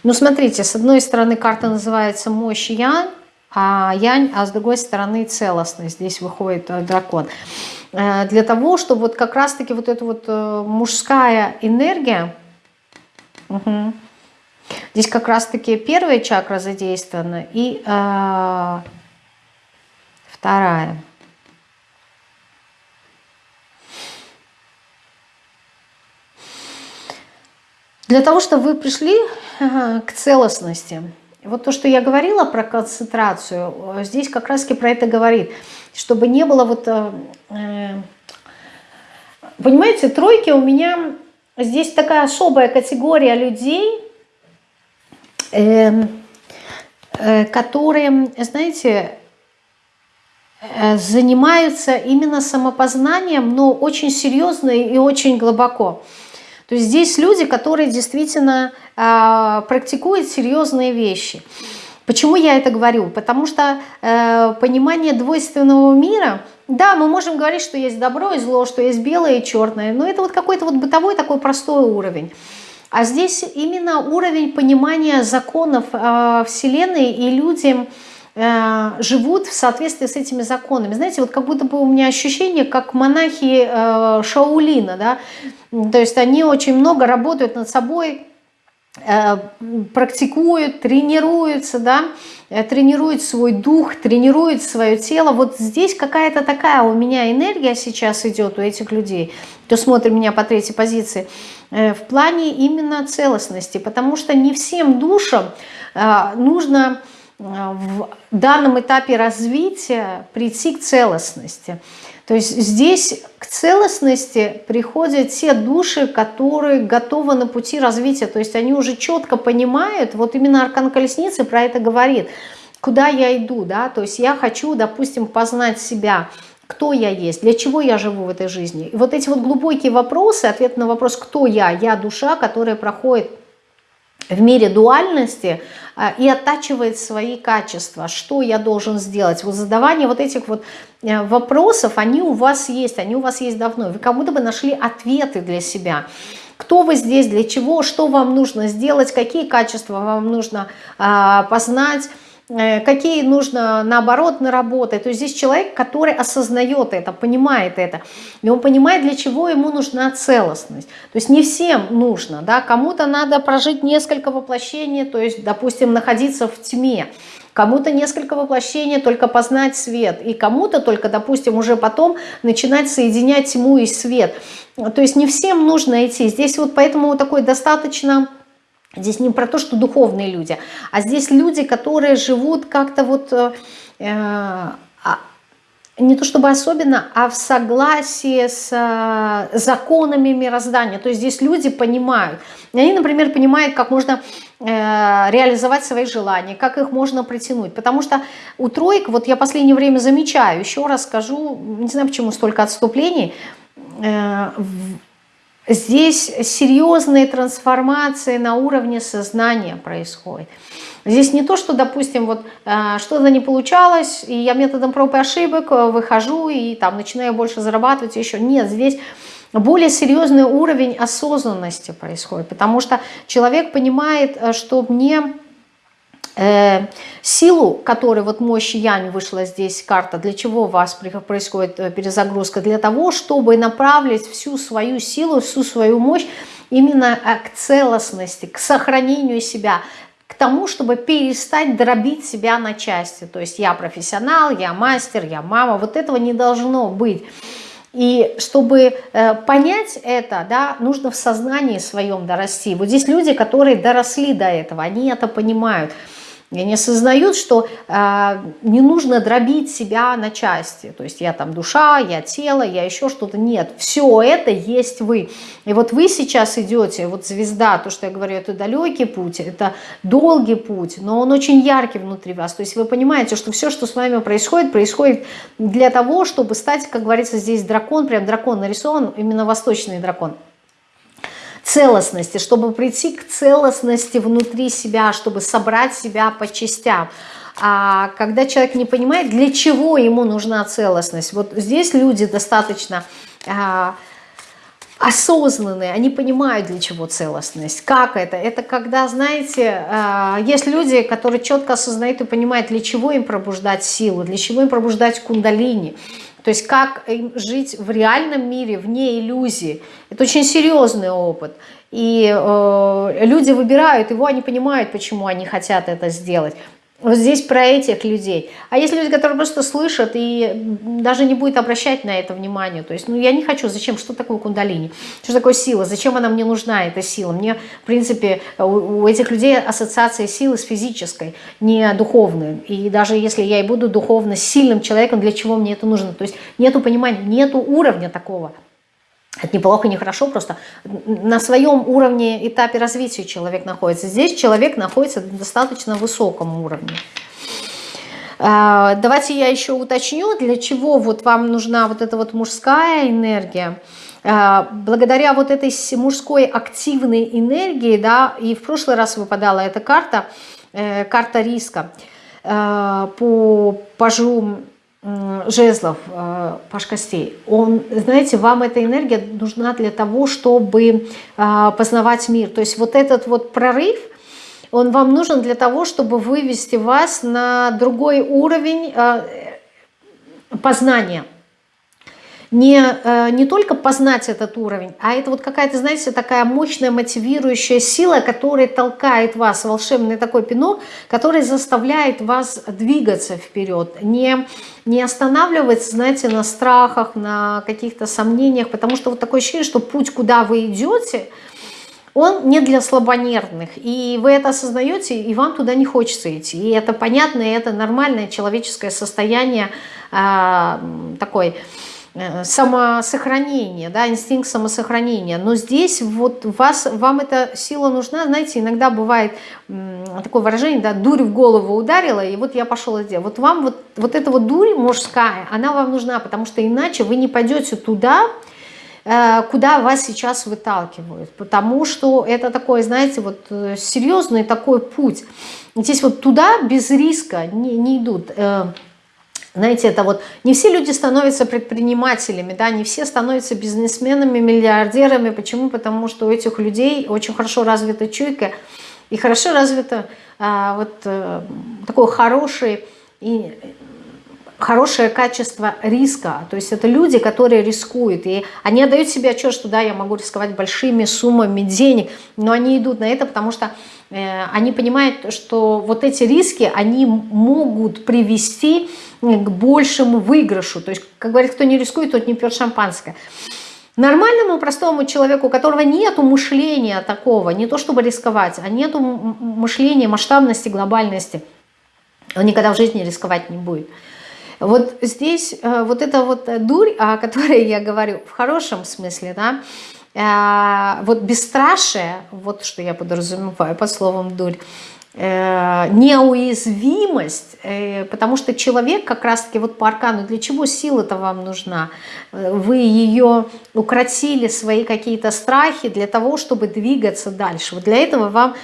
Ну, смотрите, с одной стороны карта называется «Мощь Янь», а Янь, а с другой стороны целостность. Здесь выходит э, дракон. Э, для того, чтобы вот как раз-таки вот эта вот э, мужская энергия, угу, здесь как раз-таки первая чакра задействована и Вторая. Для того, чтобы вы пришли к целостности, вот то, что я говорила про концентрацию, здесь как раз-таки про это говорит, чтобы не было вот... Э, э, понимаете, тройки у меня... Здесь такая особая категория людей, эм, э, которые, знаете, Э, занимаются именно самопознанием, но очень серьезно и очень глубоко. То есть здесь люди, которые действительно э, практикуют серьезные вещи. Почему я это говорю? Потому что э, понимание двойственного мира, да, мы можем говорить, что есть добро и зло, что есть белое и черное, но это вот какой-то вот бытовой такой простой уровень. А здесь именно уровень понимания законов э, Вселенной и людям, Э, живут в соответствии с этими законами. Знаете, вот как будто бы у меня ощущение, как монахи э, Шаулина, да, то есть они очень много работают над собой, э, практикуют, тренируются, да, тренируют свой дух, тренируют свое тело. Вот здесь какая-то такая у меня энергия сейчас идет у этих людей, кто смотрит меня по третьей позиции, в плане именно целостности, потому что не всем душам нужно в данном этапе развития прийти к целостности. То есть здесь к целостности приходят те души, которые готовы на пути развития. То есть они уже четко понимают, вот именно Аркан Колесницы про это говорит, куда я иду, да, то есть я хочу, допустим, познать себя, кто я есть, для чего я живу в этой жизни. И вот эти вот глубокие вопросы, ответ на вопрос, кто я, я душа, которая проходит в мире дуальности а, и оттачивает свои качества. Что я должен сделать? Вот задавание вот этих вот э, вопросов, они у вас есть, они у вас есть давно. Вы как будто бы нашли ответы для себя. Кто вы здесь, для чего, что вам нужно сделать, какие качества вам нужно а, познать, Э, какие нужно наоборот наработать. То есть здесь человек, который осознает это, понимает это. И он понимает, для чего ему нужна целостность. То есть не всем нужно. Да? Кому-то надо прожить несколько воплощений, то есть, допустим, находиться в тьме. Кому-то несколько воплощений, только познать свет. И кому-то только, допустим, уже потом начинать соединять тьму и свет. То есть не всем нужно идти. Здесь вот поэтому такой достаточно Здесь не про то, что духовные люди, а здесь люди, которые живут как-то вот э, а, не то чтобы особенно, а в согласии с э, законами мироздания. То есть здесь люди понимают. Они, например, понимают, как можно э, реализовать свои желания, как их можно притянуть. Потому что у троек, вот я последнее время замечаю, еще раз скажу, не знаю, почему столько отступлений, э, Здесь серьезные трансформации на уровне сознания происходят. Здесь не то, что, допустим, вот э, что-то не получалось, и я методом проб и ошибок э, выхожу и там начинаю больше зарабатывать еще. Нет, здесь более серьезный уровень осознанности происходит, потому что человек понимает, э, что мне Э, силу, которой вот мощь Янь вышла здесь карта, для чего у вас происходит э, перезагрузка? Для того, чтобы направить всю свою силу, всю свою мощь именно э, к целостности, к сохранению себя, к тому, чтобы перестать дробить себя на части. То есть я профессионал, я мастер, я мама. Вот этого не должно быть. И чтобы э, понять это, да, нужно в сознании своем дорасти. Вот здесь люди, которые доросли до этого, они это понимают. Они осознают, что э, не нужно дробить себя на части. То есть я там душа, я тело, я еще что-то. Нет, все это есть вы. И вот вы сейчас идете, вот звезда, то, что я говорю, это далекий путь, это долгий путь, но он очень яркий внутри вас. То есть вы понимаете, что все, что с вами происходит, происходит для того, чтобы стать, как говорится, здесь дракон, прям дракон нарисован, именно восточный дракон целостности, чтобы прийти к целостности внутри себя, чтобы собрать себя по частям. А когда человек не понимает, для чего ему нужна целостность, вот здесь люди достаточно а, осознанные, они понимают, для чего целостность. Как это? Это когда, знаете, а, есть люди, которые четко осознают и понимают, для чего им пробуждать силу, для чего им пробуждать кундалини, то есть как жить в реальном мире, вне иллюзии. Это очень серьезный опыт. И э, люди выбирают его, они понимают, почему они хотят это сделать. Вот здесь про этих людей. А есть люди, которые просто слышат и даже не будет обращать на это внимание. То есть, ну, я не хочу. Зачем? Что такое кундалини? Что такое сила? Зачем она мне нужна, эта сила? Мне, в принципе, у, этих людей ассоциация силы с физической, не духовной. И даже если я и буду духовно сильным человеком, для чего мне это нужно? То есть, нету понимания, нету уровня такого. Это неплохо, не хорошо, просто на своем уровне, этапе развития человек находится. Здесь человек находится на достаточно высоком уровне. А, давайте я еще уточню, для чего вот вам нужна вот эта вот мужская энергия. А, благодаря вот этой мужской активной энергии, да, и в прошлый раз выпадала эта карта, э, карта риска, э, по пажу жезлов, э, паш костей, он, знаете, вам эта энергия нужна для того, чтобы э, познавать мир. То есть вот этот вот прорыв, он вам нужен для того, чтобы вывести вас на другой уровень э, познания не, э, не только познать этот уровень, а это вот какая-то, знаете, такая мощная мотивирующая сила, которая толкает вас, волшебный такой пинок, который заставляет вас двигаться вперед, не, не останавливаться, знаете, на страхах, на каких-то сомнениях, потому что вот такое ощущение, что путь, куда вы идете, он не для слабонервных, и вы это осознаете, и вам туда не хочется идти. И это понятно, и это нормальное человеческое состояние э, такой Э, самосохранение, да, инстинкт самосохранения. Но здесь вот вас, вам эта сила нужна, знаете, иногда бывает такое выражение, да, дурь в голову ударила, и вот я пошел и. Вот вам вот, вот эта вот дурь мужская, она вам нужна, потому что иначе вы не пойдете туда, э, куда вас сейчас выталкивают, потому что это такой, знаете, вот э, серьезный такой путь. Здесь вот туда без риска не, не идут знаете, это вот не все люди становятся предпринимателями, да, не все становятся бизнесменами, миллиардерами. Почему? Потому что у этих людей очень хорошо развита чуйка и хорошо развито а, вот а, такой хороший и хорошее качество риска. То есть это люди, которые рискуют. И они отдают себе отчет, что да, я могу рисковать большими суммами денег, но они идут на это, потому что э, они понимают, что вот эти риски, они могут привести к большему выигрышу. То есть, как говорит, кто не рискует, тот не пьет шампанское. Нормальному простому человеку, у которого нет мышления такого, не то чтобы рисковать, а нет мышления масштабности, глобальности, он никогда в жизни рисковать не будет. Вот здесь э, вот эта вот дурь, о которой я говорю в хорошем смысле, да, э, вот бесстрашие, вот что я подразумеваю под словом дурь, Э, неуязвимость, э, потому что человек как раз-таки вот по аркану, для чего сила-то вам нужна? Вы ее укротили, свои какие-то страхи для того, чтобы двигаться дальше. Вот для этого вам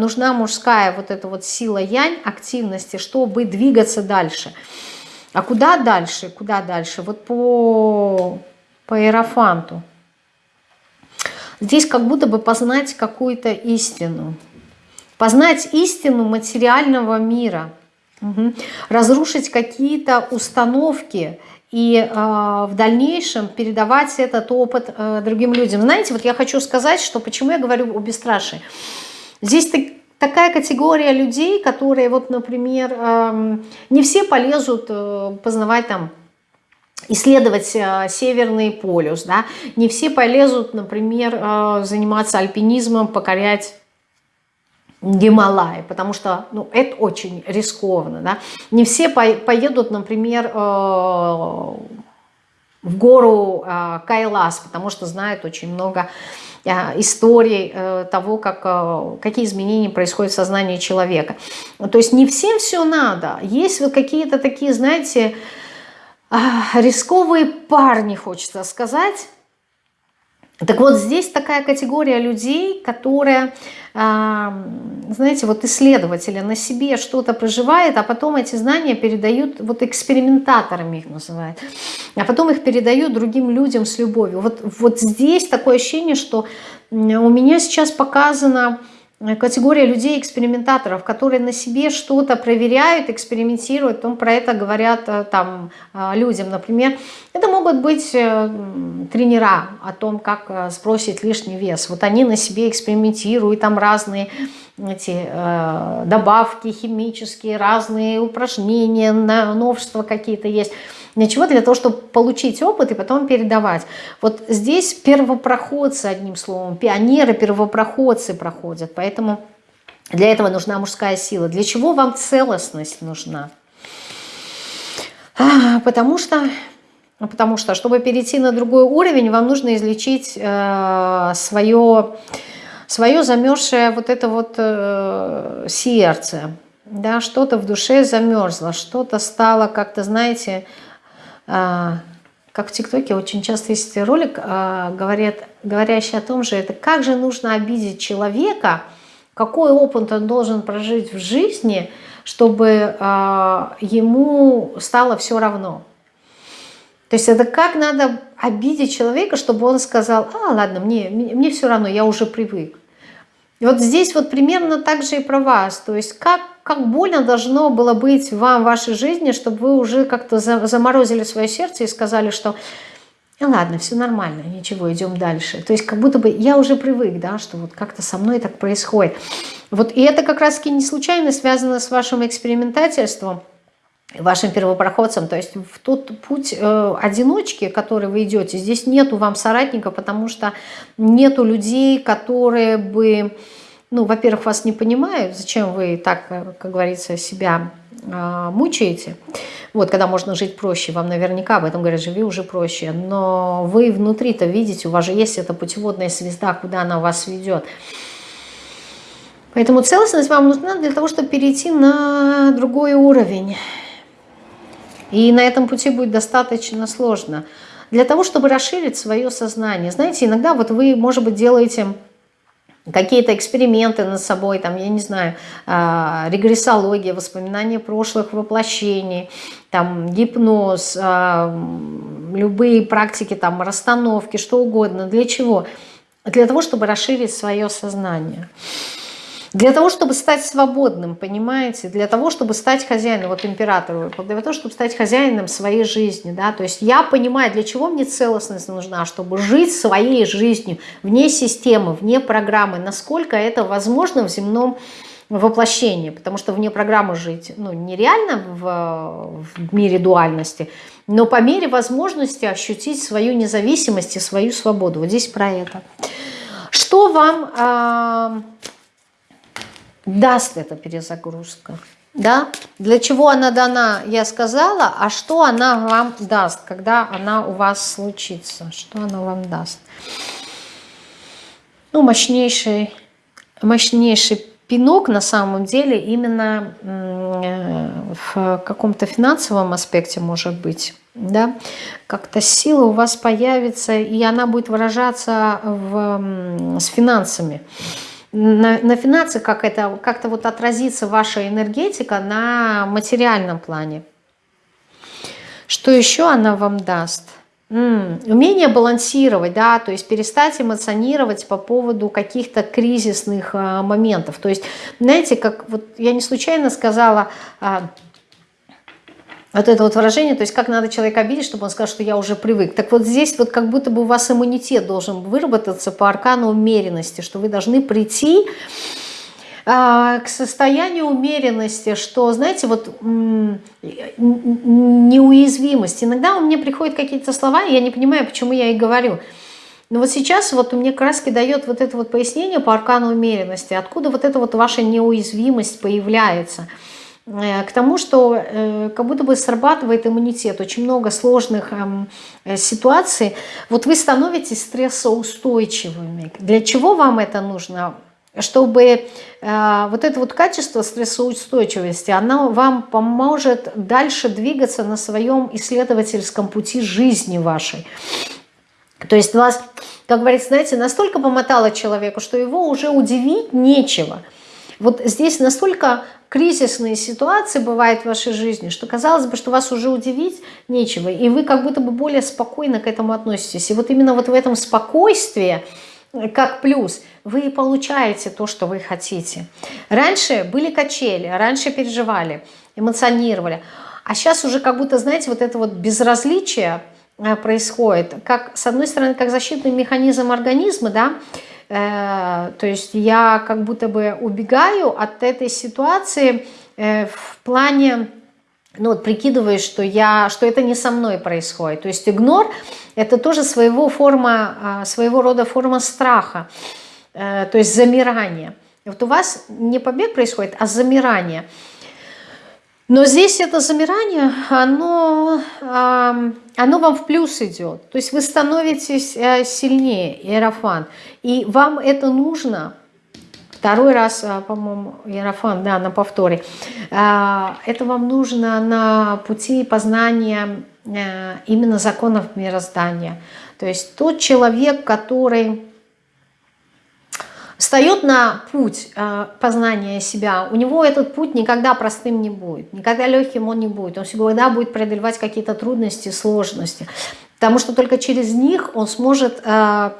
нужна мужская вот эта вот сила янь, активности, чтобы двигаться дальше. А куда дальше? Куда дальше? Вот по, по иерофанту. Здесь как будто бы познать какую-то истину познать истину материального мира, угу. разрушить какие-то установки и э, в дальнейшем передавать этот опыт э, другим людям. Знаете, вот я хочу сказать, что почему я говорю о бесстрашии. Здесь так, такая категория людей, которые, вот, например, э, не все полезут э, познавать там исследовать э, Северный полюс, да, не все полезут, например, э, заниматься альпинизмом, покорять Гималаи, потому что ну, это очень рискованно. Да? Не все поедут, например, в гору Кайлас, потому что знают очень много историй того, как, какие изменения происходят в сознании человека. То есть не всем все надо. Есть вот какие-то такие, знаете, рисковые парни, хочется сказать, так вот, здесь такая категория людей, которая, знаете, вот исследователи на себе что-то проживает, а потом эти знания передают, вот экспериментаторами их называют, а потом их передают другим людям с любовью. Вот, вот здесь такое ощущение, что у меня сейчас показано категория людей-экспериментаторов, которые на себе что-то проверяют, экспериментируют, потом про это говорят э, там э, людям. Например, это могут быть тренера о том, как сбросить лишний вес. Вот они на себе экспериментируют, там разные эти добавки химические, разные упражнения, новшества какие-то есть. Для чего? Для того, чтобы получить опыт и потом передавать. Вот здесь первопроходцы, одним словом, пионеры, первопроходцы проходят. Поэтому для этого нужна мужская сила. Для чего вам целостность нужна? А, потому что, потому что, чтобы перейти на другой уровень, вам нужно излечить э, свое, свое замерзшее вот это вот э, сердце. Да, что-то в душе замерзло, что-то стало как-то, знаете, как в ТикТоке очень часто есть ролик, а, говорят, говорящий о том же, это как же нужно обидеть человека, какой опыт он должен прожить в жизни, чтобы а, ему стало все равно. То есть это как надо обидеть человека, чтобы он сказал, а, ладно, мне, мне все равно, я уже привык. И вот здесь вот примерно так же и про вас. То есть как, как больно должно было быть вам в вашей жизни, чтобы вы уже как-то заморозили свое сердце и сказали, что ну ладно, все нормально, ничего, идем дальше. То есть как будто бы я уже привык, да, что вот как-то со мной так происходит. Вот и это как раз-таки не случайно связано с вашим экспериментательством, вашим первопроходцам, то есть в тот путь э, одиночки, который вы идете, здесь нету вам соратника, потому что нету людей, которые бы, ну, во-первых, вас не понимают, зачем вы так, э, как говорится, себя э, мучаете, вот, когда можно жить проще, вам наверняка об этом говорят, живи уже проще, но вы внутри-то видите, у вас же есть эта путеводная звезда, куда она вас ведет, Поэтому целостность вам нужна для того, чтобы перейти на другой уровень. И на этом пути будет достаточно сложно. Для того, чтобы расширить свое сознание. Знаете, иногда вот вы, может быть, делаете какие-то эксперименты над собой, там, я не знаю, э, регрессология, воспоминания прошлых воплощений, там, гипноз, э, любые практики, там, расстановки, что угодно. Для чего? Для того, чтобы расширить свое сознание. Для того, чтобы стать свободным, понимаете, для того, чтобы стать хозяином, вот императору, для того, чтобы стать хозяином своей жизни, да, то есть я понимаю, для чего мне целостность нужна, чтобы жить своей жизнью, вне системы, вне программы, насколько это возможно в земном воплощении, потому что вне программы жить, ну, нереально в, в мире дуальности, но по мере возможности ощутить свою независимость и свою свободу. Вот здесь про это. Что вам... Э, даст эта перезагрузка. Да? Для чего она дана, я сказала, а что она вам даст, когда она у вас случится, что она вам даст. Ну, мощнейший, мощнейший пинок на самом деле именно э, в каком-то финансовом аспекте может быть. Да? Как-то сила у вас появится, и она будет выражаться в, с финансами на, на финансы, как это как-то вот отразится ваша энергетика на материальном плане. Что еще она вам даст? М -м, умение балансировать, да, то есть перестать эмоционировать по поводу каких-то кризисных а, моментов. То есть, знаете, как вот я не случайно сказала, а, вот это вот выражение, то есть как надо человека обидеть, чтобы он сказал, что я уже привык. Так вот здесь вот как будто бы у вас иммунитет должен выработаться по аркану умеренности, что вы должны прийти а, к состоянию умеренности, что, знаете, вот неуязвимость. Иногда у меня приходят какие-то слова, и я не понимаю, почему я их говорю. Но вот сейчас вот мне краски дает вот это вот пояснение по аркану умеренности, откуда вот эта вот ваша неуязвимость появляется – к тому, что э, как будто бы срабатывает иммунитет, очень много сложных эм, э, ситуаций. Вот вы становитесь стрессоустойчивыми. Для чего вам это нужно? Чтобы вот это вот качество стрессоустойчивости, оно вам поможет дальше двигаться на своем исследовательском пути жизни вашей. То есть вас, как говорится, знаете, настолько помотало человеку, что его уже удивить нечего. Вот здесь настолько кризисные ситуации бывают в вашей жизни, что казалось бы, что вас уже удивить нечего, и вы как будто бы более спокойно к этому относитесь. И вот именно вот в этом спокойствии, э, как плюс, вы получаете то, что вы хотите. Раньше были качели, раньше переживали, эмоционировали, а сейчас уже как будто, знаете, вот это вот безразличие э, происходит, как, с одной стороны, как защитный механизм организма, да, то есть я как будто бы убегаю от этой ситуации э, в плане, ну вот прикидываюсь, что, я, что это не со мной происходит. То есть игнор – это тоже своего, форма, а, своего рода форма страха, э, то есть замирание. Вот у вас не побег происходит, а замирание – но здесь это замирание, оно, оно вам в плюс идет. То есть вы становитесь э, сильнее, Иерофан. И вам это нужно, второй раз, э, по-моему, Иерофан, да, на повторе, э, это вам нужно на пути познания именно законов мироздания. То есть тот человек, который встает на путь э, познания себя, у него этот путь никогда простым не будет, никогда легким он не будет, он всегда будет преодолевать какие-то трудности, сложности, потому что только через них он сможет э,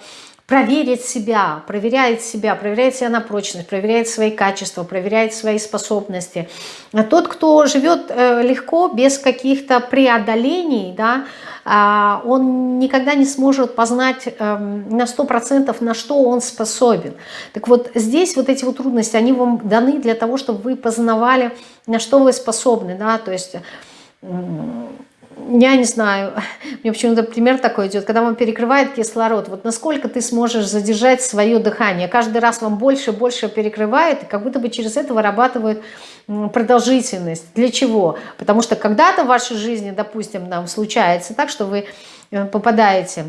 проверить себя, проверяет себя, проверяет себя на прочность, проверяет свои качества, проверяет свои способности. А тот, кто живет э, легко, без каких-то преодолений, да, он никогда не сможет познать эм, на 100% на что он способен. Так вот здесь вот эти вот трудности, они вам даны для того, чтобы вы познавали, на что вы способны. Да? То есть я не знаю, мне почему-то пример такой идет, когда вам перекрывает кислород, вот насколько ты сможешь задержать свое дыхание, каждый раз вам больше и больше перекрывает, и как будто бы через это вырабатывают продолжительность. Для чего? Потому что когда-то в вашей жизни, допустим, нам случается так, что вы э, попадаете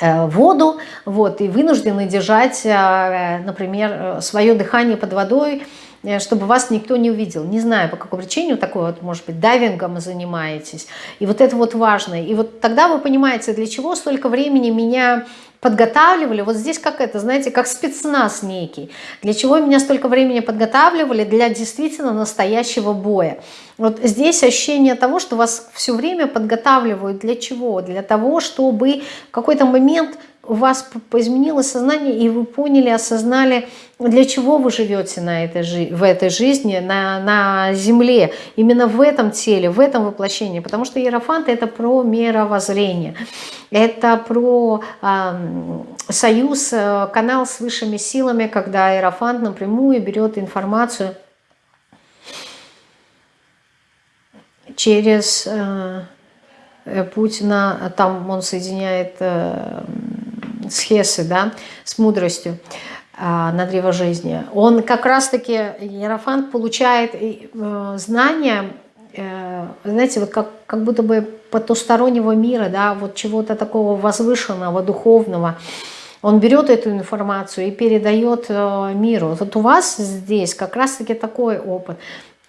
э, воду, вот, и вынуждены держать, э, например, свое дыхание под водой, чтобы вас никто не увидел. Не знаю, по какой причине, такой вот, может быть, дайвингом занимаетесь. И вот это вот важно. И вот тогда вы понимаете, для чего столько времени меня подготавливали, вот здесь как это, знаете, как спецназ некий. Для чего меня столько времени подготавливали? Для действительно настоящего боя. Вот здесь ощущение того, что вас все время подготавливают. Для чего? Для того, чтобы в какой-то момент у вас изменилось сознание, и вы поняли, осознали, для чего вы живете на этой, в этой жизни, на, на земле, именно в этом теле, в этом воплощении. Потому что Иерофант – это про мировоззрение, это про э, союз, э, канал с высшими силами, когда Иерофант напрямую берет информацию через э, путь на, там он соединяет э, с Хесы, да, с мудростью а, на древо жизни. Он как раз-таки, Ерофант, получает э, знания, э, знаете, вот как, как будто бы потустороннего мира, да, вот чего-то такого возвышенного, духовного. Он берет эту информацию и передает э, миру. Вот у вас здесь как раз-таки такой опыт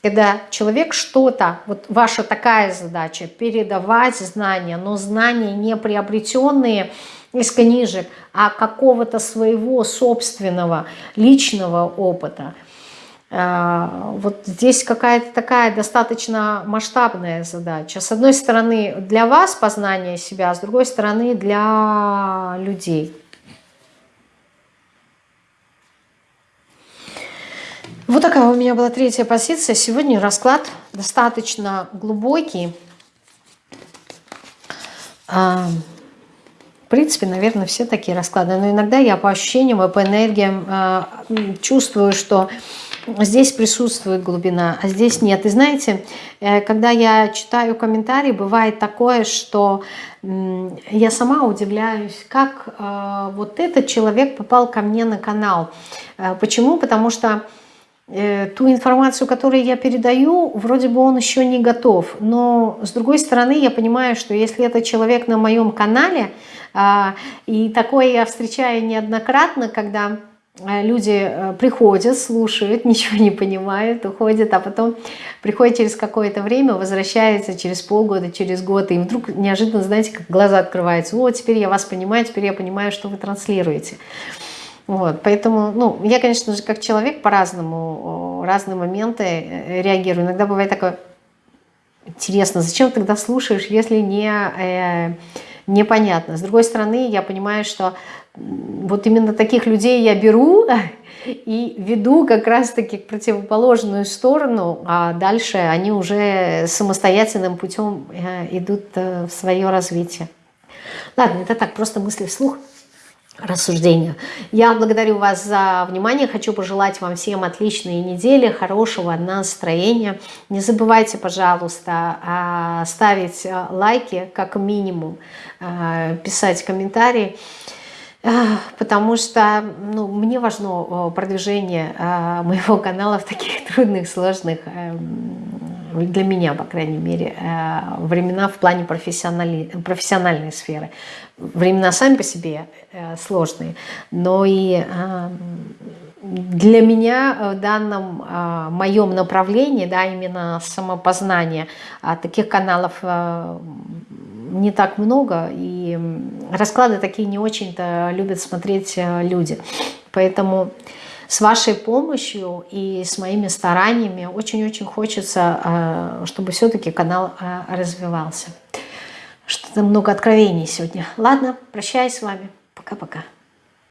когда человек что-то, вот ваша такая задача, передавать знания, но знания не приобретенные из книжек, а какого-то своего собственного личного опыта. А, вот здесь какая-то такая достаточно масштабная задача. С одной стороны для вас познание себя, а с другой стороны для людей. Вот такая у меня была третья позиция. Сегодня расклад достаточно глубокий. Принципе, наверное, все такие расклады. Но иногда я по ощущениям и по энергиям а, чувствую, что здесь присутствует глубина, а здесь нет. И знаете, э, когда я читаю комментарии, бывает такое, что я сама удивляюсь, как э, вот этот человек попал ко мне на канал. Э, почему? Потому что ту информацию, которую я передаю, вроде бы он еще не готов. Но с другой стороны, я понимаю, что если это человек на моем канале, и такое я встречаю неоднократно, когда Э, люди э, приходят, слушают, ничего не понимают, уходят, а потом приходят через какое-то время, возвращаются через полгода, через год, и вдруг неожиданно, знаете, как глаза открываются, вот теперь я вас понимаю, теперь я понимаю, что вы транслируете. Вот, поэтому, ну, я, конечно же, как человек по-разному, разные моменты э, реагирую. Иногда бывает такое, интересно, зачем тогда слушаешь, если не... Э, непонятно. С другой стороны, я понимаю, что вот именно таких людей я беру и веду как раз-таки к противоположную сторону, а дальше они уже самостоятельным путем э, идут э, в свое развитие. Ладно, это так, просто мысли вслух рассуждения. Я благодарю вас за внимание. Хочу пожелать вам всем отличной недели, хорошего настроения. Не забывайте, пожалуйста, а, ставить а, лайки как минимум, а, писать комментарии. Потому что ну, мне важно продвижение моего канала в таких трудных, сложных эм, для меня, по крайней мере, э, времена в плане профессиональной, профессиональной сферы. Времена сами по себе э, сложные, но и э, для меня в данном моем направлении, да, именно самопознание, таких каналов не так много, и расклады такие не очень-то любят смотреть люди. Поэтому с вашей помощью и с моими стараниями очень-очень хочется, э, чтобы все-таки канал э, развивался. Что-то много откровений сегодня. Ладно, прощаюсь с вами. Пока-пока.